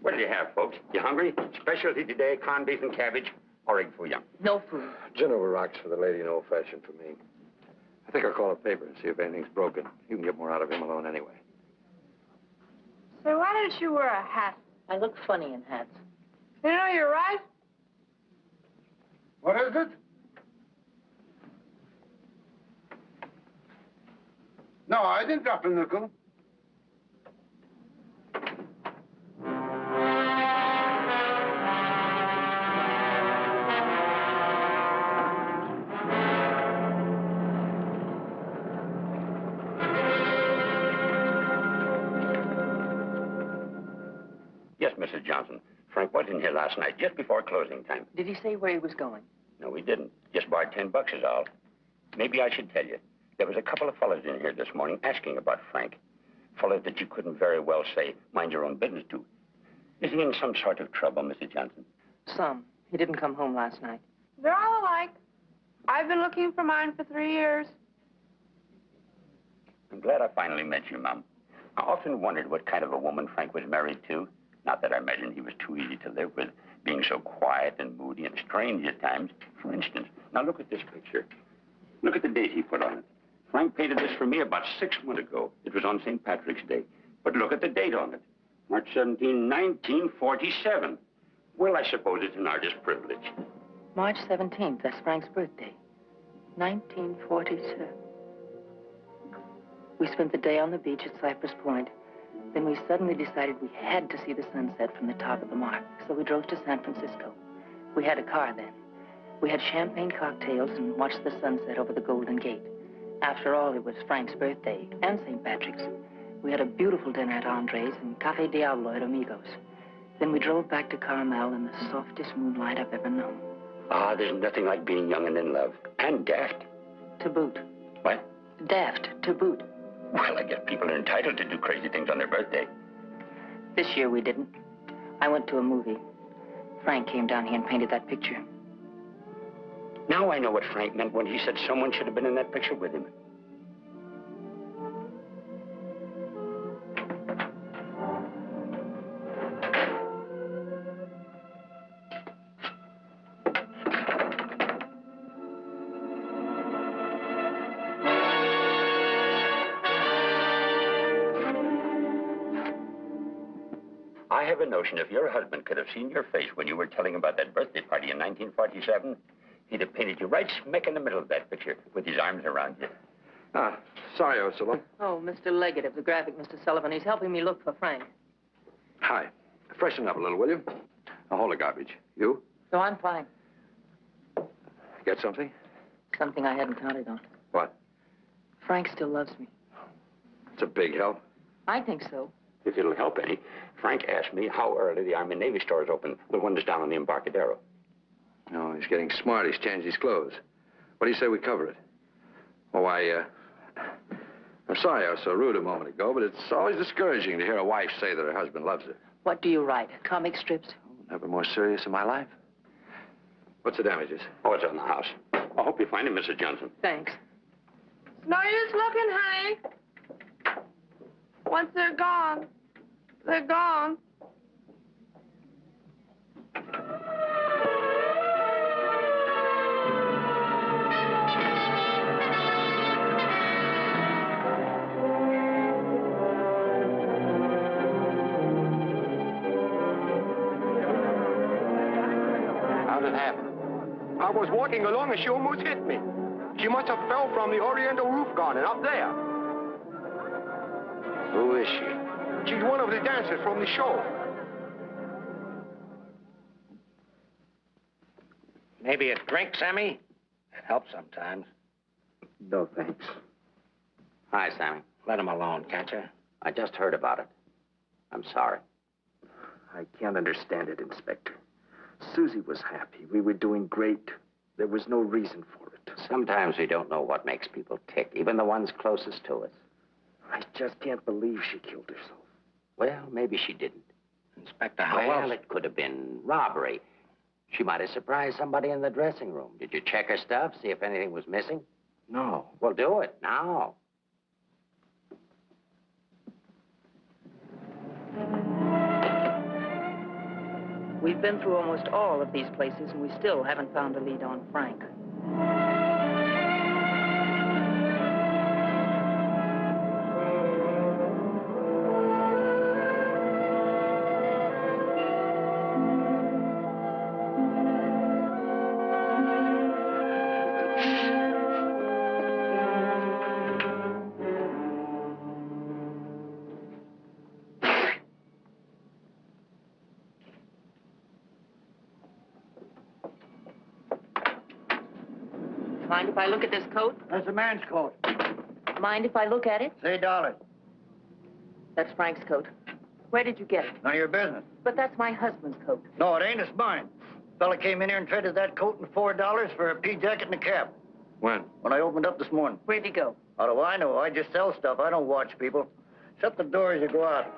S9: What do you have, folks? You hungry? Specialty today, corned beef and cabbage, or egg foo young.
S6: No food.
S2: Gin over rocks for the lady and old fashioned for me. I think I'll call a paper and see if anything's broken. You can get more out of him alone anyway.
S13: So why don't you wear a hat?
S6: I look funny in hats.
S13: You know, you're right.
S4: What is it? No, I didn't drop a nickel.
S9: Yes, Mrs. Johnson. Frank was in here last night, just before closing time.
S6: Did he say where he was going?
S9: No, he didn't. Just borrowed ten bucks is all. Maybe I should tell you. There was a couple of fellas in here this morning asking about Frank. Fellas that you couldn't very well say, mind your own business to. Is he in some sort of trouble, Mrs. Johnson?
S6: Some. He didn't come home last night.
S13: They're all alike. I've been looking for mine for three years.
S9: I'm glad I finally met you, Mom. I often wondered what kind of a woman Frank was married to. Not that I imagined he was too easy to live with, being so quiet and moody and strange at times. For instance, now look at this picture. Look at the date he put on it. Frank painted this for me about six months ago. It was on St. Patrick's Day. But look at the date on it. March 17, 1947. Well, I suppose it's an artist's privilege.
S6: March 17th, that's Frank's birthday. 1947. We spent the day on the beach at Cypress Point. Then we suddenly decided we had to see the sunset from the top of the mark, so we drove to San Francisco. We had a car then. We had champagne cocktails and watched the sunset over the Golden Gate. After all, it was Frank's birthday and St. Patrick's. We had a beautiful dinner at Andre's and Cafe Diablo at Amigos. Then we drove back to Carmel in the softest moonlight I've ever known.
S9: Ah, there's nothing like being young and in love. And daft.
S6: To boot.
S9: What?
S6: Daft, to boot.
S9: Well, I guess people are entitled to do crazy things on their birthday.
S6: This year we didn't. I went to a movie. Frank came down here and painted that picture.
S9: Now I know what Frank meant when he said someone should have been in that picture with him. Notion if your husband could have seen your face when you were telling about that birthday party in 1947, he'd have painted you right smack in the middle of that picture with his arms around you.
S2: Ah, sorry I was so long.
S6: Oh, Mr. Leggett of the graphic, Mr. Sullivan. He's helping me look for Frank.
S2: Hi. Freshen up a little, will you? Now, hold the garbage. You?
S6: No, I'm fine.
S2: Get something?
S6: Something I hadn't counted on.
S2: What?
S6: Frank still loves me.
S2: It's a big help.
S6: I think so.
S1: If it'll help any, Frank asked me how early the Army and Navy store is open, the one that's down on the Embarcadero.
S2: No, he's getting smart. He's changed his clothes. What do you say we cover it? Oh, I, uh... I'm sorry I was so rude a moment ago, but it's always discouraging to hear a wife say that her husband loves her.
S6: What do you write? Comic strips?
S2: Never more serious in my life. What's the damages?
S1: Oh, it's on the house. I hope you find him, Mrs. Johnson.
S6: Thanks.
S13: It's no use looking, honey. Once they're gone, they're gone.
S3: I was walking along and she almost hit me. She must have fell from the Oriental roof garden up there. The dancers from the show.
S1: Maybe a drink, Sammy? It helps sometimes.
S12: No, thanks.
S1: Hi, Sammy. Let him alone, can't you? I just heard about it. I'm sorry.
S12: I can't understand it, Inspector. Susie was happy. We were doing great. There was no reason for it.
S1: Sometimes we don't know what makes people tick, even the ones closest to us.
S12: I just can't believe she killed herself.
S1: Well, maybe she didn't.
S9: Inspector, how
S1: well,
S9: else?
S1: it could have been robbery. She might have surprised somebody in the dressing room. Did you check her stuff, see if anything was missing?
S12: No.
S1: Well, do it now.
S6: We've been through almost all of these places, and we still haven't found a lead on Frank. I look at this coat?
S4: That's a man's coat.
S6: Mind if I look at it?
S4: Say dollars.
S6: That's Frank's coat. Where did you get it?
S4: None of your business.
S6: But that's my husband's coat.
S4: No, it ain't. It's mine. Fella came in here and traded that coat and four dollars for a pea jacket and a cap.
S2: When?
S4: When I opened up this morning.
S6: Where'd he go?
S4: How do I know? I just sell stuff. I don't watch people. Shut the door as you go out.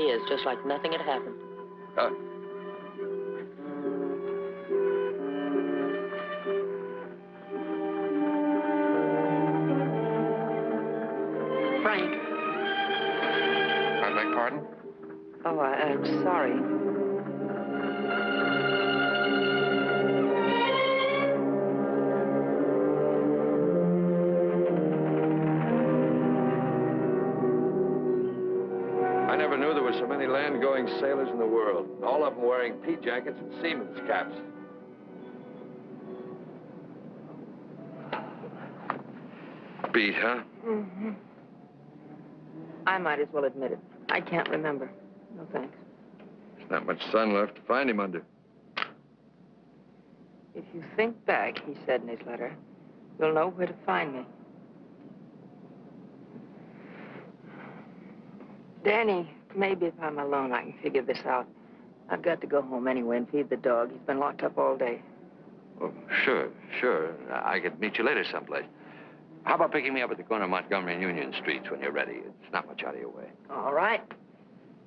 S6: Is, just like nothing had happened.
S2: Beat, huh?
S6: Mm-hmm. I might as well admit it. I can't remember. No thanks.
S2: There's not much sun left to find him under.
S6: If you think back, he said in his letter, you'll know where to find me. Danny, maybe if I'm alone, I can figure this out. I've got to go home anyway and feed the dog. He's been locked up all day.
S2: Oh, sure, sure. I could meet you later someplace. How about picking me up at the corner of Montgomery and Union Streets when you're ready? It's not much out of your way.
S6: All right.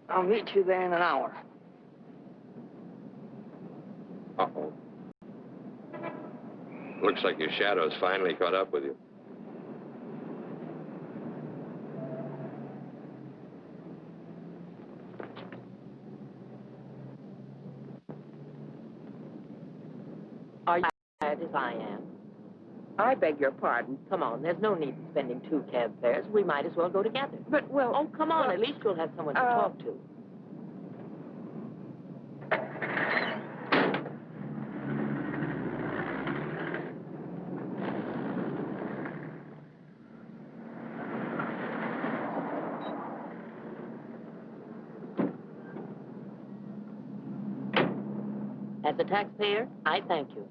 S6: I'll meet you there in an hour.
S2: Uh-oh. Looks like your shadow's finally caught up with you.
S14: Are you tired as I am? I beg your pardon. Come on, there's no need in spending two cab fares. We might as well go together.
S6: But, well...
S14: Oh, come on.
S6: well,
S14: At least you'll have someone to
S6: uh,
S14: talk to. As a taxpayer, I thank you.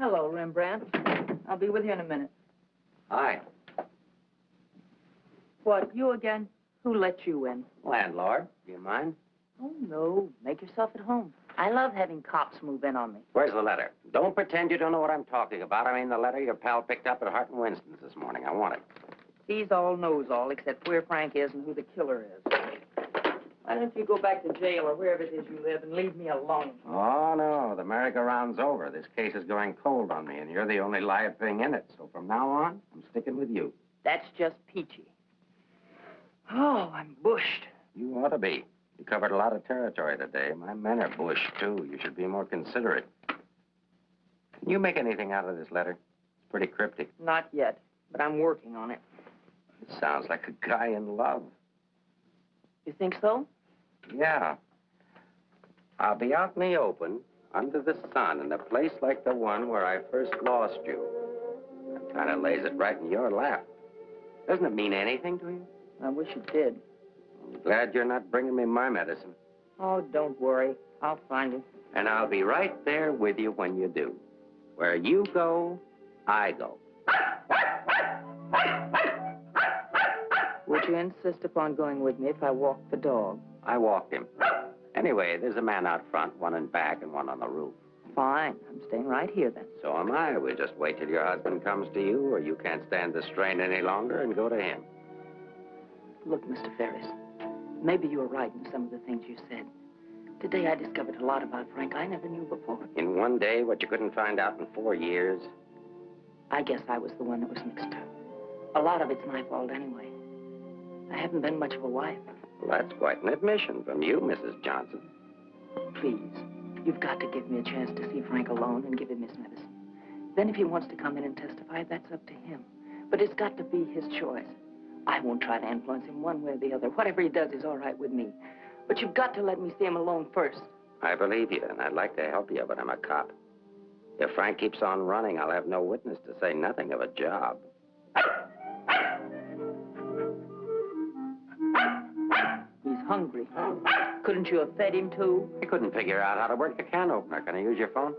S6: Hello, Rembrandt. I'll be with you in a minute.
S1: Hi,
S6: What, you again? Who let you in?
S1: landlord. Do you mind?
S6: Oh, no. Make yourself at home. I love having cops move in on me.
S1: Where's the letter? Don't pretend you don't know what I'm talking about. I mean the letter your pal picked up at Hart and Winston's this morning. I want it.
S6: He's all knows all, except where Frank is and who the killer is. Why don't you go back to jail or wherever it is you live and leave me alone?
S1: Oh, no. The merry-go-round's over. This case is going cold on me, and you're the only live thing in it. So from now on, I'm sticking with you.
S6: That's just peachy. Oh, I'm bushed.
S1: You ought to be. You covered a lot of territory today. My men are bushed, too. You should be more considerate. Can you make anything out of this letter? It's pretty cryptic.
S6: Not yet, but I'm working on it.
S1: It sounds like a guy in love.
S6: You think so?
S1: Yeah. I'll be out in the open, under the sun, in a place like the one where I first lost you. That kind of lays it right in your lap. Doesn't it mean anything to you?
S6: I wish it did.
S1: I'm glad you're not bringing me my medicine.
S6: Oh, don't worry. I'll find it.
S1: And I'll be right there with you when you do. Where you go, I go.
S6: Would you insist upon going with me if I walk the dog?
S1: I walked him. *laughs* Anyway, there's a man out front, one in back, and one on the roof.
S6: Fine. I'm staying right here then.
S1: So am I. We'll just wait till your husband comes to you, or you can't stand the strain any longer, and go to him.
S6: Look, Mr. Ferris, maybe you were right in some of the things you said. Today I discovered a lot about Frank I never knew before.
S1: In one day, what you couldn't find out in four years.
S6: I guess I was the one that was mixed up. A lot of it's my fault anyway. I haven't been much of a wife.
S1: Well, that's quite an admission from you, Mrs. Johnson.
S6: Please, you've got to give me a chance to see Frank alone and give him his medicine. Then if he wants to come in and testify, that's up to him. But it's got to be his choice. I won't try to influence him one way or the other. Whatever he does is all right with me. But you've got to let me see him alone first.
S1: I believe you, and I'd like to help you, but I'm a cop. If Frank keeps on running, I'll have no witness to say nothing of a job. *coughs*
S6: hungry. Couldn't you have fed him too?
S1: I couldn't figure out how to work the can opener. Can I use your phone?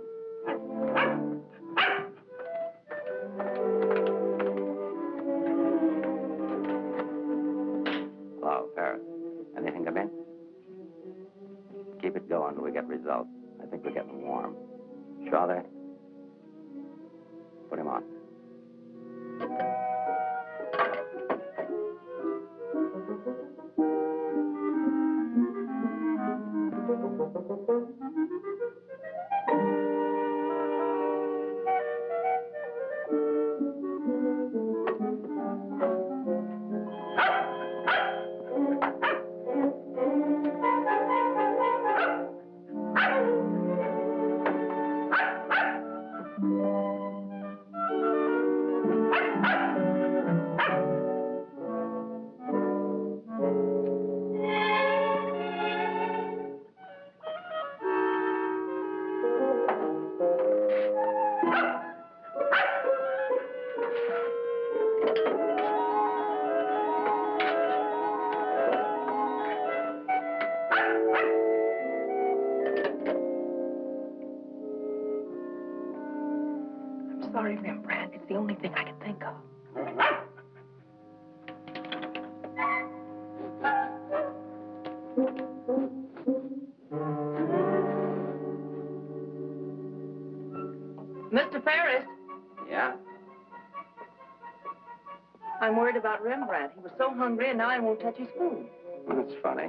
S6: And now he won't touch his food.
S1: That's funny.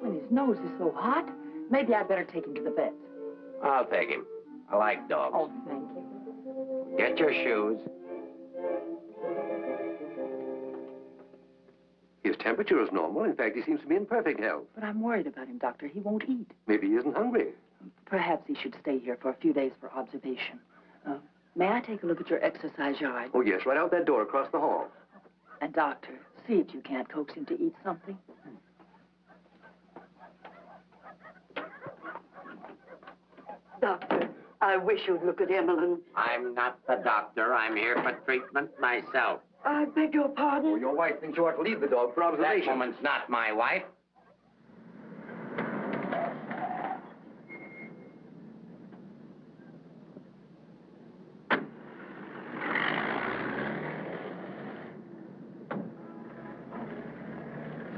S6: When his nose is so hot, maybe I'd better take him to the vet.
S1: I'll take him. I like dogs.
S6: Oh, thank you.
S1: Get your shoes.
S15: His temperature is normal. In fact, he seems to be in perfect health.
S6: But I'm worried about him, Doctor. He won't eat.
S15: Maybe he isn't hungry.
S6: Perhaps he should stay here for a few days for observation. May I take a look at your exercise yard?
S15: Oh, yes, right out that door across the hall.
S6: And, Doctor, see if you can't coax him to eat something.
S16: Doctor, I wish you'd look at Emmeline.
S1: I'm not the doctor. I'm here for treatment myself.
S16: I beg your pardon?
S15: Oh, your wife thinks you ought to leave the dog for observation.
S1: That woman's not my wife.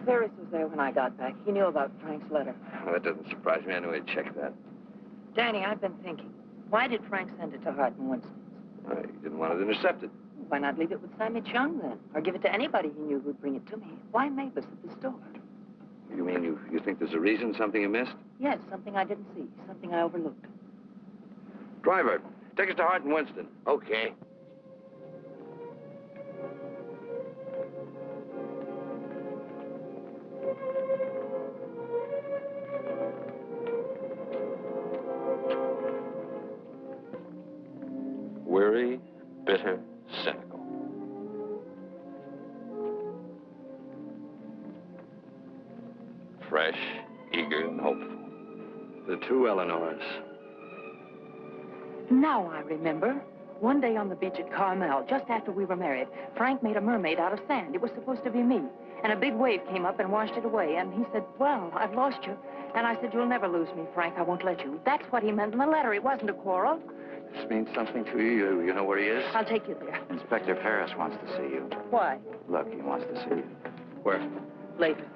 S6: Ferris was there when I got back. He knew about Frank's letter.
S2: Well, that doesn't surprise me. I knew he'd check that.
S6: Danny, I've been thinking. Why did Frank send it to Hart and Winston?
S2: Uh, he didn't want it intercepted.
S6: Why not leave it with Sammy Chung then? Or give it to anybody he knew who'd bring it to me? Why Mabus at the store?
S2: You mean you, you think there's a reason, something you missed?
S6: Yes, something I didn't see, something I overlooked.
S2: Driver, take us to Hart and Winston.
S1: Okay.
S6: Remember. One day on the beach at Carmel, just after we were married, Frank made a mermaid out of sand. It was supposed to be me. And a big wave came up and washed it away. And he said, well, I've lost you. And I said, you'll never lose me, Frank. I won't let you. That's what he meant in the letter. It wasn't a quarrel.
S2: This means something to you. You, you know where he is?
S6: I'll take you there.
S4: Inspector Ferris wants to see you.
S6: Why?
S4: Look, he wants to see you.
S2: Where?
S6: Later.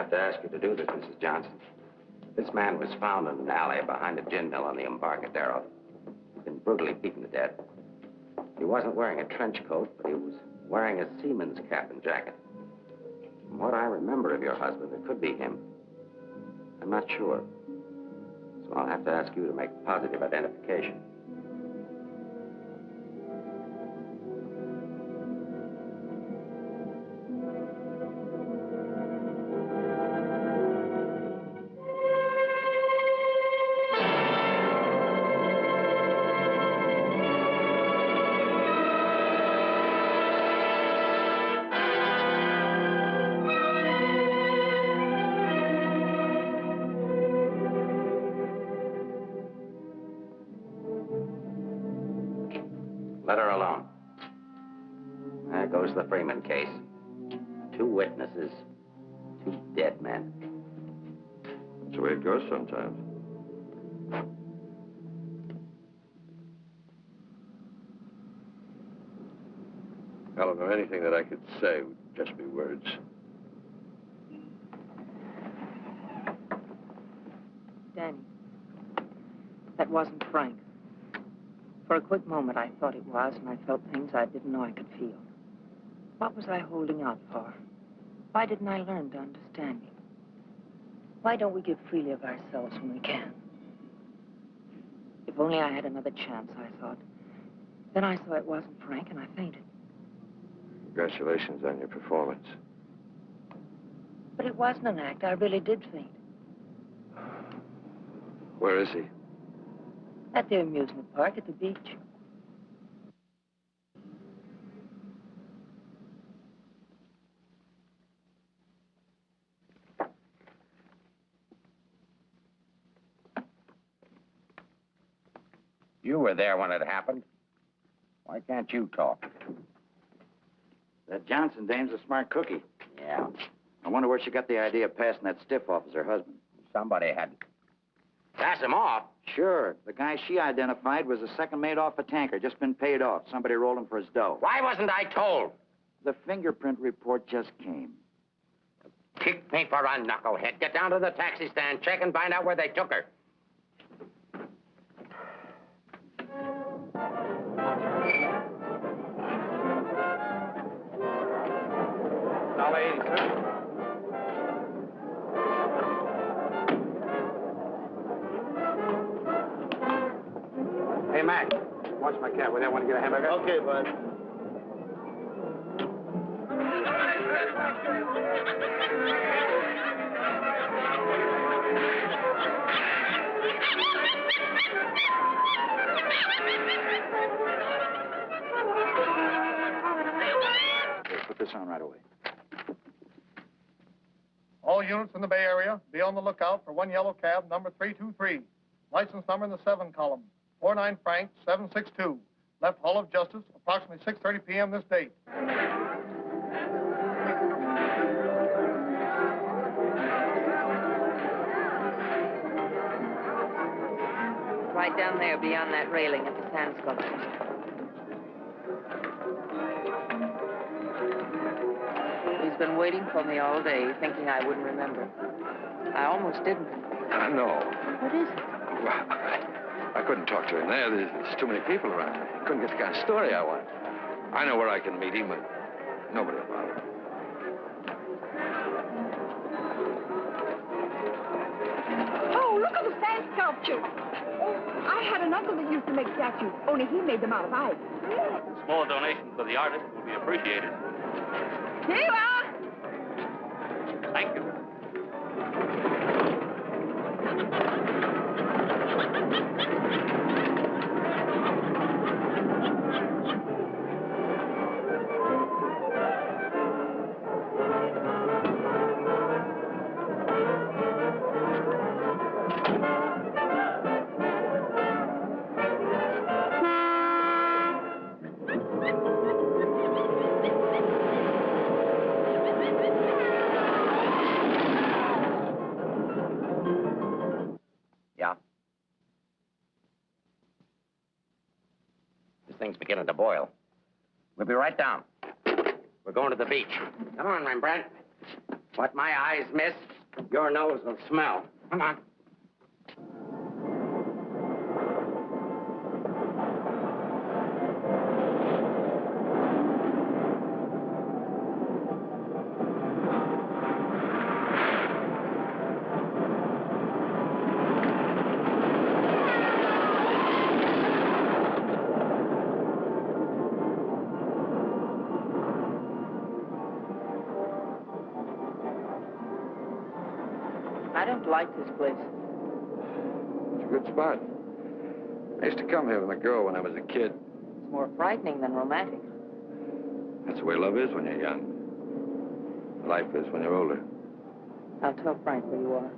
S1: Have to ask you to do this, Mrs. Johnson. This man was found in an alley behind a gin mill on the Embarcadero. He'd been brutally beaten to death. He wasn't wearing a trench coat, but he was wearing a seaman's cap and jacket. From what I remember of your husband, it could be him. I'm not sure. So I'll have to ask you to make positive identification.
S6: For a quick moment, I thought it was, and I felt things I didn't know I could feel. What was I holding out for? Why didn't I learn to understand him? Why don't we give freely of ourselves when we can? If only I had another chance, I thought. Then I saw it wasn't Frank, and I fainted.
S2: Congratulations on your performance.
S6: But it wasn't an act. I really did faint.
S2: Where is he?
S6: At the amusement park at the beach.
S1: You were there when it happened. Why can't you talk?
S4: That Johnson dame's a smart cookie.
S1: Yeah.
S4: I wonder where she got the idea of passing that stiff off as her husband.
S1: Somebody had pass him off.
S4: Sure. The guy she identified was a second mate off a tanker, just been paid off. Somebody rolled him for his dough.
S1: Why wasn't I told?
S4: The fingerprint report just came.
S1: Kick me for a knucklehead. Get down to the taxi stand, check and find out where they took her.
S9: Watch my cat. Would I want to get a hamburger? Okay, bud.
S4: Here, put this on right away.
S17: All units in the Bay Area, be on the lookout for one yellow cab, number 323. License number in the 7 column, 49 Frank 762. Left Hall of Justice, approximately 6.30 p.m. this date.
S6: Right down there beyond that railing at the sand sculptures. He's been waiting for me all day, thinking I wouldn't remember. I almost didn't.
S2: I know.
S6: What is it?
S2: I couldn't talk to him there. There's, there's too many people around. I couldn't get the kind of story I want. I know where I can meet him, but nobody will bother him.
S13: Oh, look at the sand sculpture. Oh, I had an uncle that used to make statues, only he made them out of ice.
S5: Small donation for the artist will be appreciated.
S13: Here you are.
S1: Beginning to boil. We'll be right down. We're going to the beach. Come on, Rembrandt. What my eyes miss, your nose will smell. Come on.
S2: Spot. I used to come here with a girl when I was a kid.
S6: It's more frightening than romantic.
S2: That's the way love is when you're young. Life is when you're older.
S6: I'll tell Frank where you are.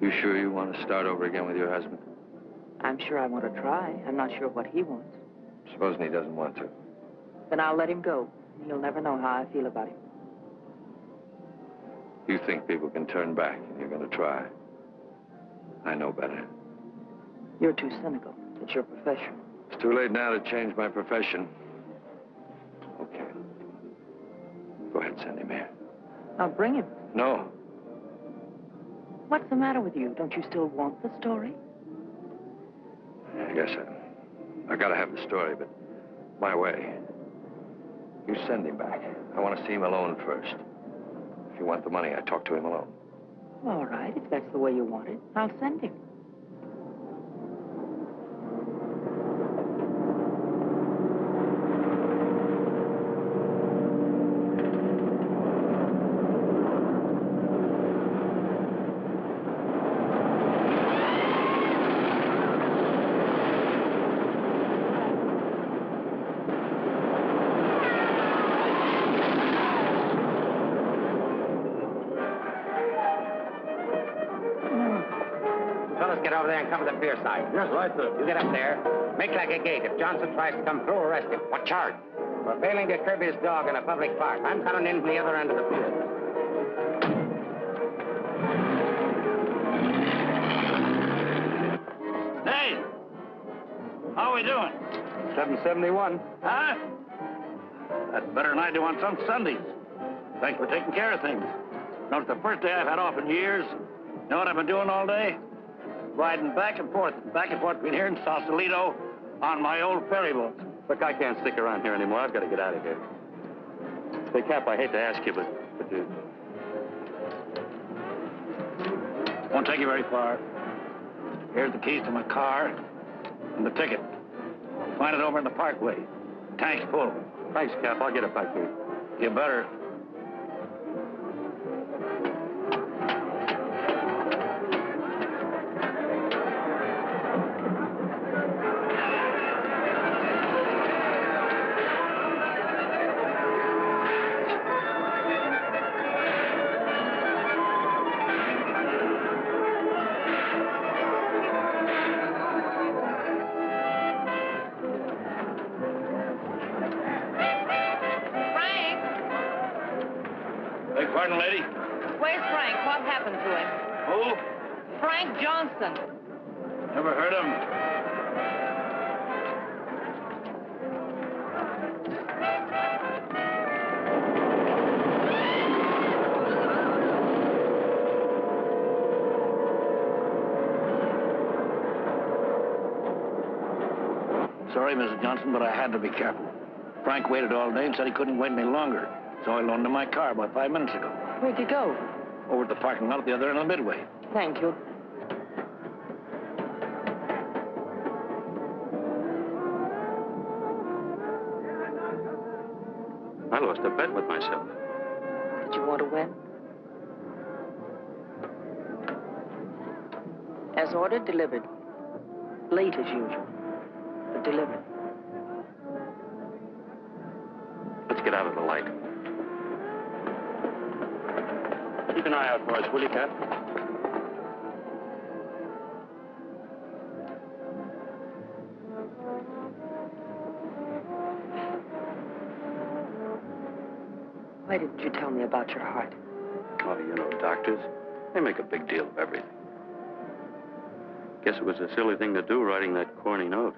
S2: You sure you want to start over again with your husband?
S6: I'm sure I want to try. I'm not sure what he wants.
S2: Supposing he doesn't want to.
S6: Then I'll let him go. He'll never know how I feel about him.
S2: You think people can turn back, and you're going to try. I know better.
S6: You're too cynical. It's your profession.
S2: It's too late now to change my profession. Okay. Go ahead, send him here.
S6: I'll bring him.
S2: No.
S6: What's the matter with you? Don't you still want the story?
S2: I guess I, I gotta have the story, but my way. You send him back. I want to see him alone first. If you want the money, I talk to him alone.
S6: All right, if that's the way you want it, I'll send him.
S1: Fellas get over there and cover the pier side.
S18: Yes, right, sir.
S1: You get up there. Make like a gate. If Johnson tries to come through, arrest him. What charge? For failing to curb his dog in a public park. I'm coming in from the other end of the pier.
S19: Hey! How are we doing?
S5: 771.
S19: Huh? That's better than I do on some Sundays. Thanks for taking care of things. No, it's the first day I've had off in years. You know what I've been doing all day? Riding back and forth, back and forth between here and Sausalito on my old ferry boat.
S5: Look, I can't stick around here anymore. I've got to get out of here. Say, Cap, I hate to ask you, but, but uh,
S19: Won't take you very far. Here's the keys to my car and the ticket. Find it over in the parkway. Tank's full.
S5: thanks, Cap. I'll get it back to you.
S19: You better.
S20: Johnson,
S19: but I had to be careful. Frank waited all day and said he couldn't wait any longer. So I loaned him my car about five minutes ago.
S6: Where'd you go?
S19: Over at the parking lot at the other end of the midway.
S6: Thank you.
S5: I lost a bet with myself.
S6: Did you want to win? As ordered, delivered. Late as usual, but delivered.
S5: Let's get out of the light. Keep an eye out for us, will you, Cap?
S6: Why didn't you tell me about your heart?
S5: Oh, you know, doctors, they make a big deal of everything. Guess it was a silly thing to do, writing that corny note.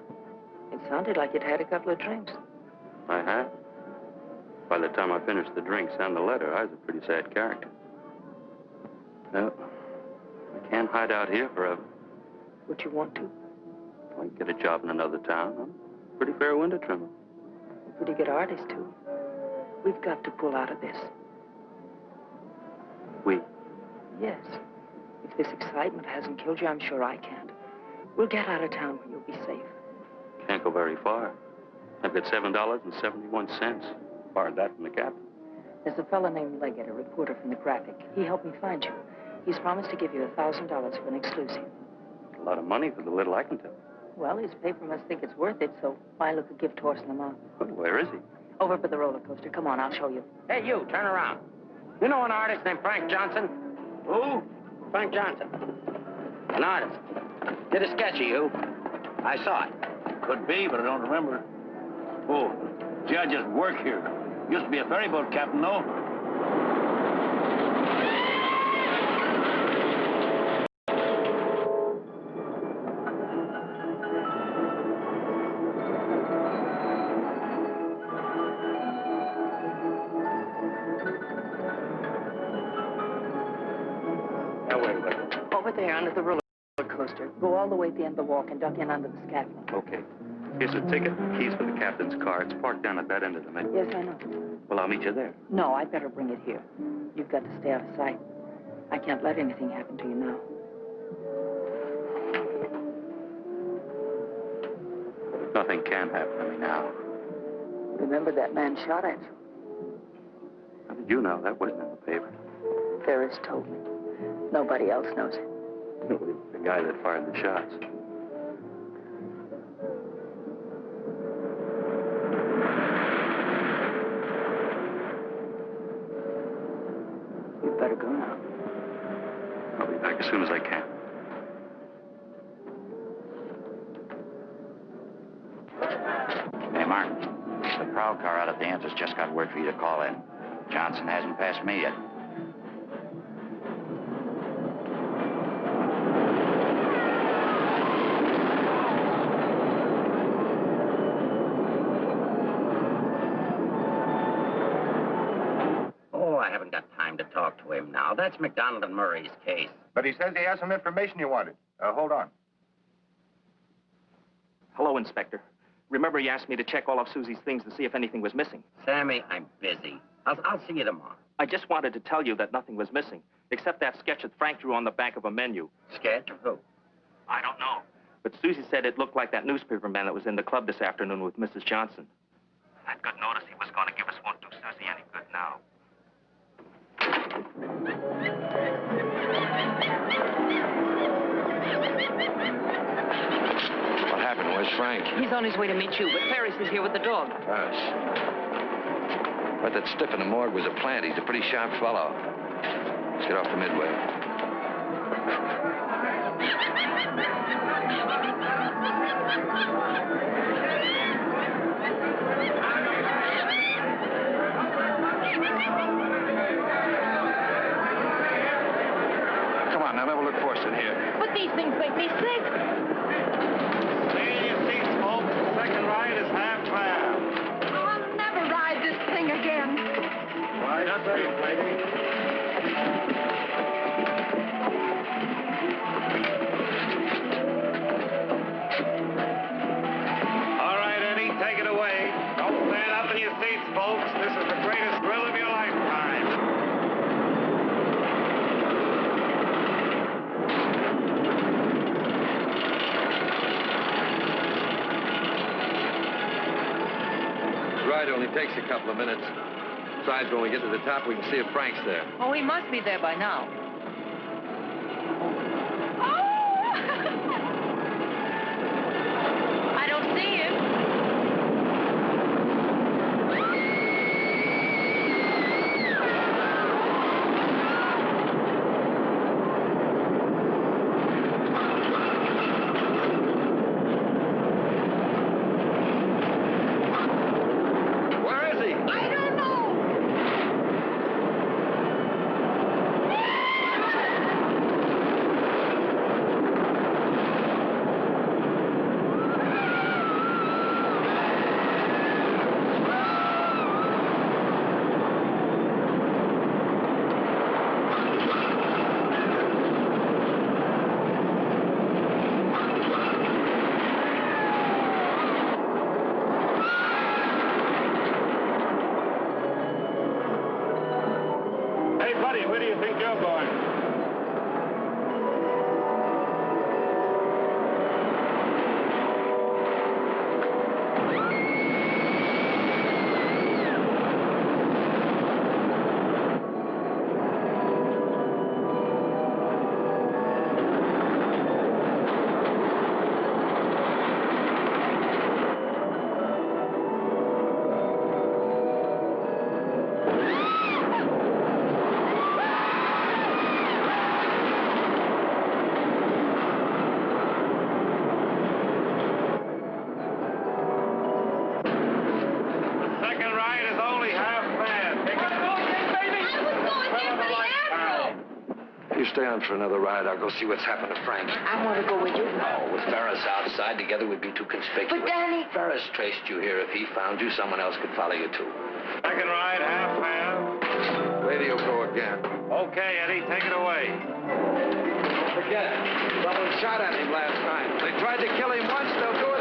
S6: It sounded like you'd had a couple of drinks.
S5: I had. By the time I finished the drinks and the letter, I was a pretty sad character. No, I can't hide out here forever.
S6: Would you want to?
S5: I can get a job in another town. I'm pretty fair window trimmer.
S6: Pretty good artist, too. We've got to pull out of this.
S5: We?
S6: Yes. If this excitement hasn't killed you, I'm sure I can't. We'll get out of town where you'll be safe.
S5: Can't go very far. I've got $7.71. Borrowed that from the captain.
S6: There's a fellow named Leggett, a reporter from the Graphic. He helped me find you. He's promised to give you a thousand dollars for an exclusive.
S5: A lot of money for the little I can tell.
S6: Well, his paper must think it's worth it, so why look a gift horse in the mouth?
S5: But where is he?
S6: Over by the roller coaster. Come on, I'll show you.
S1: Hey, you, turn around. You know an artist named Frank Johnson?
S19: Who?
S1: Frank Johnson. An artist. Did a sketch of you. I saw it.
S19: Could be, but I don't remember. Oh, gee, I work here. Used to be a ferry boat captain, though.
S5: Now, wait, wait.
S6: Over there under the roller coaster. Go all the way at the end of the walk and duck in under the scaffolding.
S5: Okay. Here's a ticket, keys for the captain's car. It's parked down at that end of the midway.
S6: Yes, I know.
S5: Well, I'll meet you there.
S6: No, I'd better bring it here. You've got to stay out of sight. I can't let anything happen to you now.
S5: Nothing can happen to me now.
S6: Remember that man shot at you?
S5: How did you know? That wasn't in the paper.
S6: Ferris told me. Nobody else knows it.
S5: Was *laughs* the guy that fired the shots.
S6: You'd better go now.
S5: I'll be back as soon as I can.
S4: out, the answer's just got word for you to call in. Johnson hasn't passed me yet.
S1: Oh, I haven't got time to talk to him now. That's McDonald and Murray's case.
S3: But he says he has some information you wanted. Uh, hold on.
S8: Hello, Inspector. Remember you asked me to check all of Susie's things to see if anything was missing?
S1: Sammy, I'm busy. I'll, I'll see you tomorrow.
S8: I just wanted to tell you that nothing was missing, except that sketch that Frank drew on the back of a menu.
S1: Sketch of who?
S8: I don't know. But Susie said it looked like that newspaper man that was in the club this afternoon with Mrs. Johnson. I'd good notice he was going to give us won't do Susie any good now.
S2: Happened? Where's Frank?
S21: He's on his way to meet you, but Ferris is here with the dog.
S2: Us. But that stiff in the morgue was a plant. He's a pretty sharp fellow. Let's get off the midway. Come on, now, never look forced in here.
S21: These things make me sick.
S19: Stay in your seats, folks. The second ride is half fare.
S13: Oh, I'll never ride this thing again.
S19: Lady.
S2: Ride only takes a couple of minutes. Besides, when we get to the top, we can see if Frank's there.
S21: Oh, he must be there by now.
S19: You
S2: stay on for another ride. I'll go see what's happened to Frank.
S6: I want to go with you.
S2: No, with Ferris outside, together we'd be too conspicuous.
S6: But, Danny...
S2: Ferris traced you here. If he found you, someone else could follow you, too.
S19: Second ride, half fare.
S2: Radio go again.
S19: Okay, Eddie, take it away.
S2: Don't forget, someone shot at him last night. They tried to kill him once, they'll do it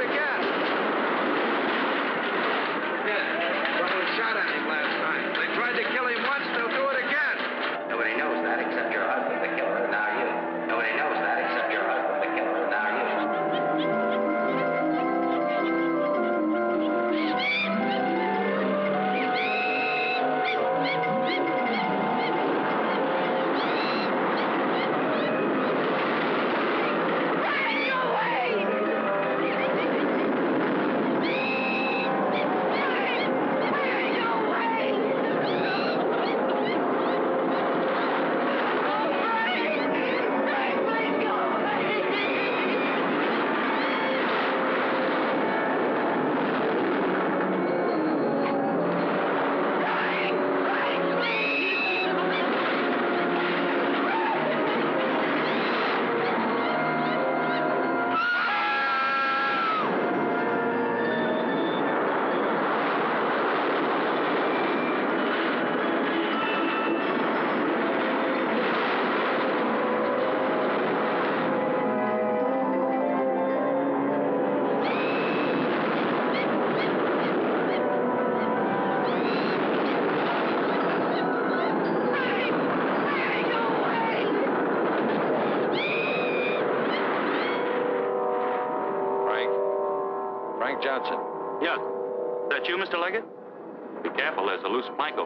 S1: Don't you
S2: like it? Be careful, there's a loose plank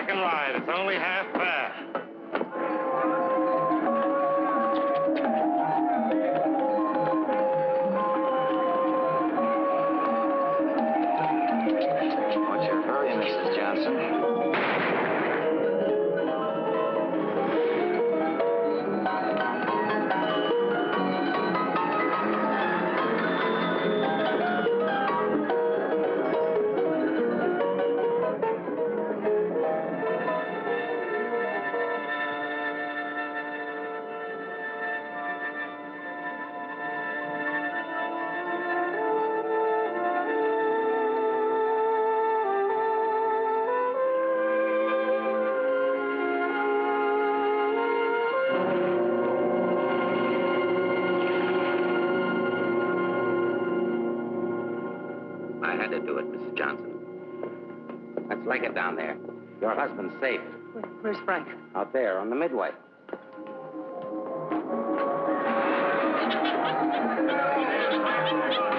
S21: second ride. It's only half
S1: safe.
S6: Where's Frank?
S1: Out there, on the midway. *laughs*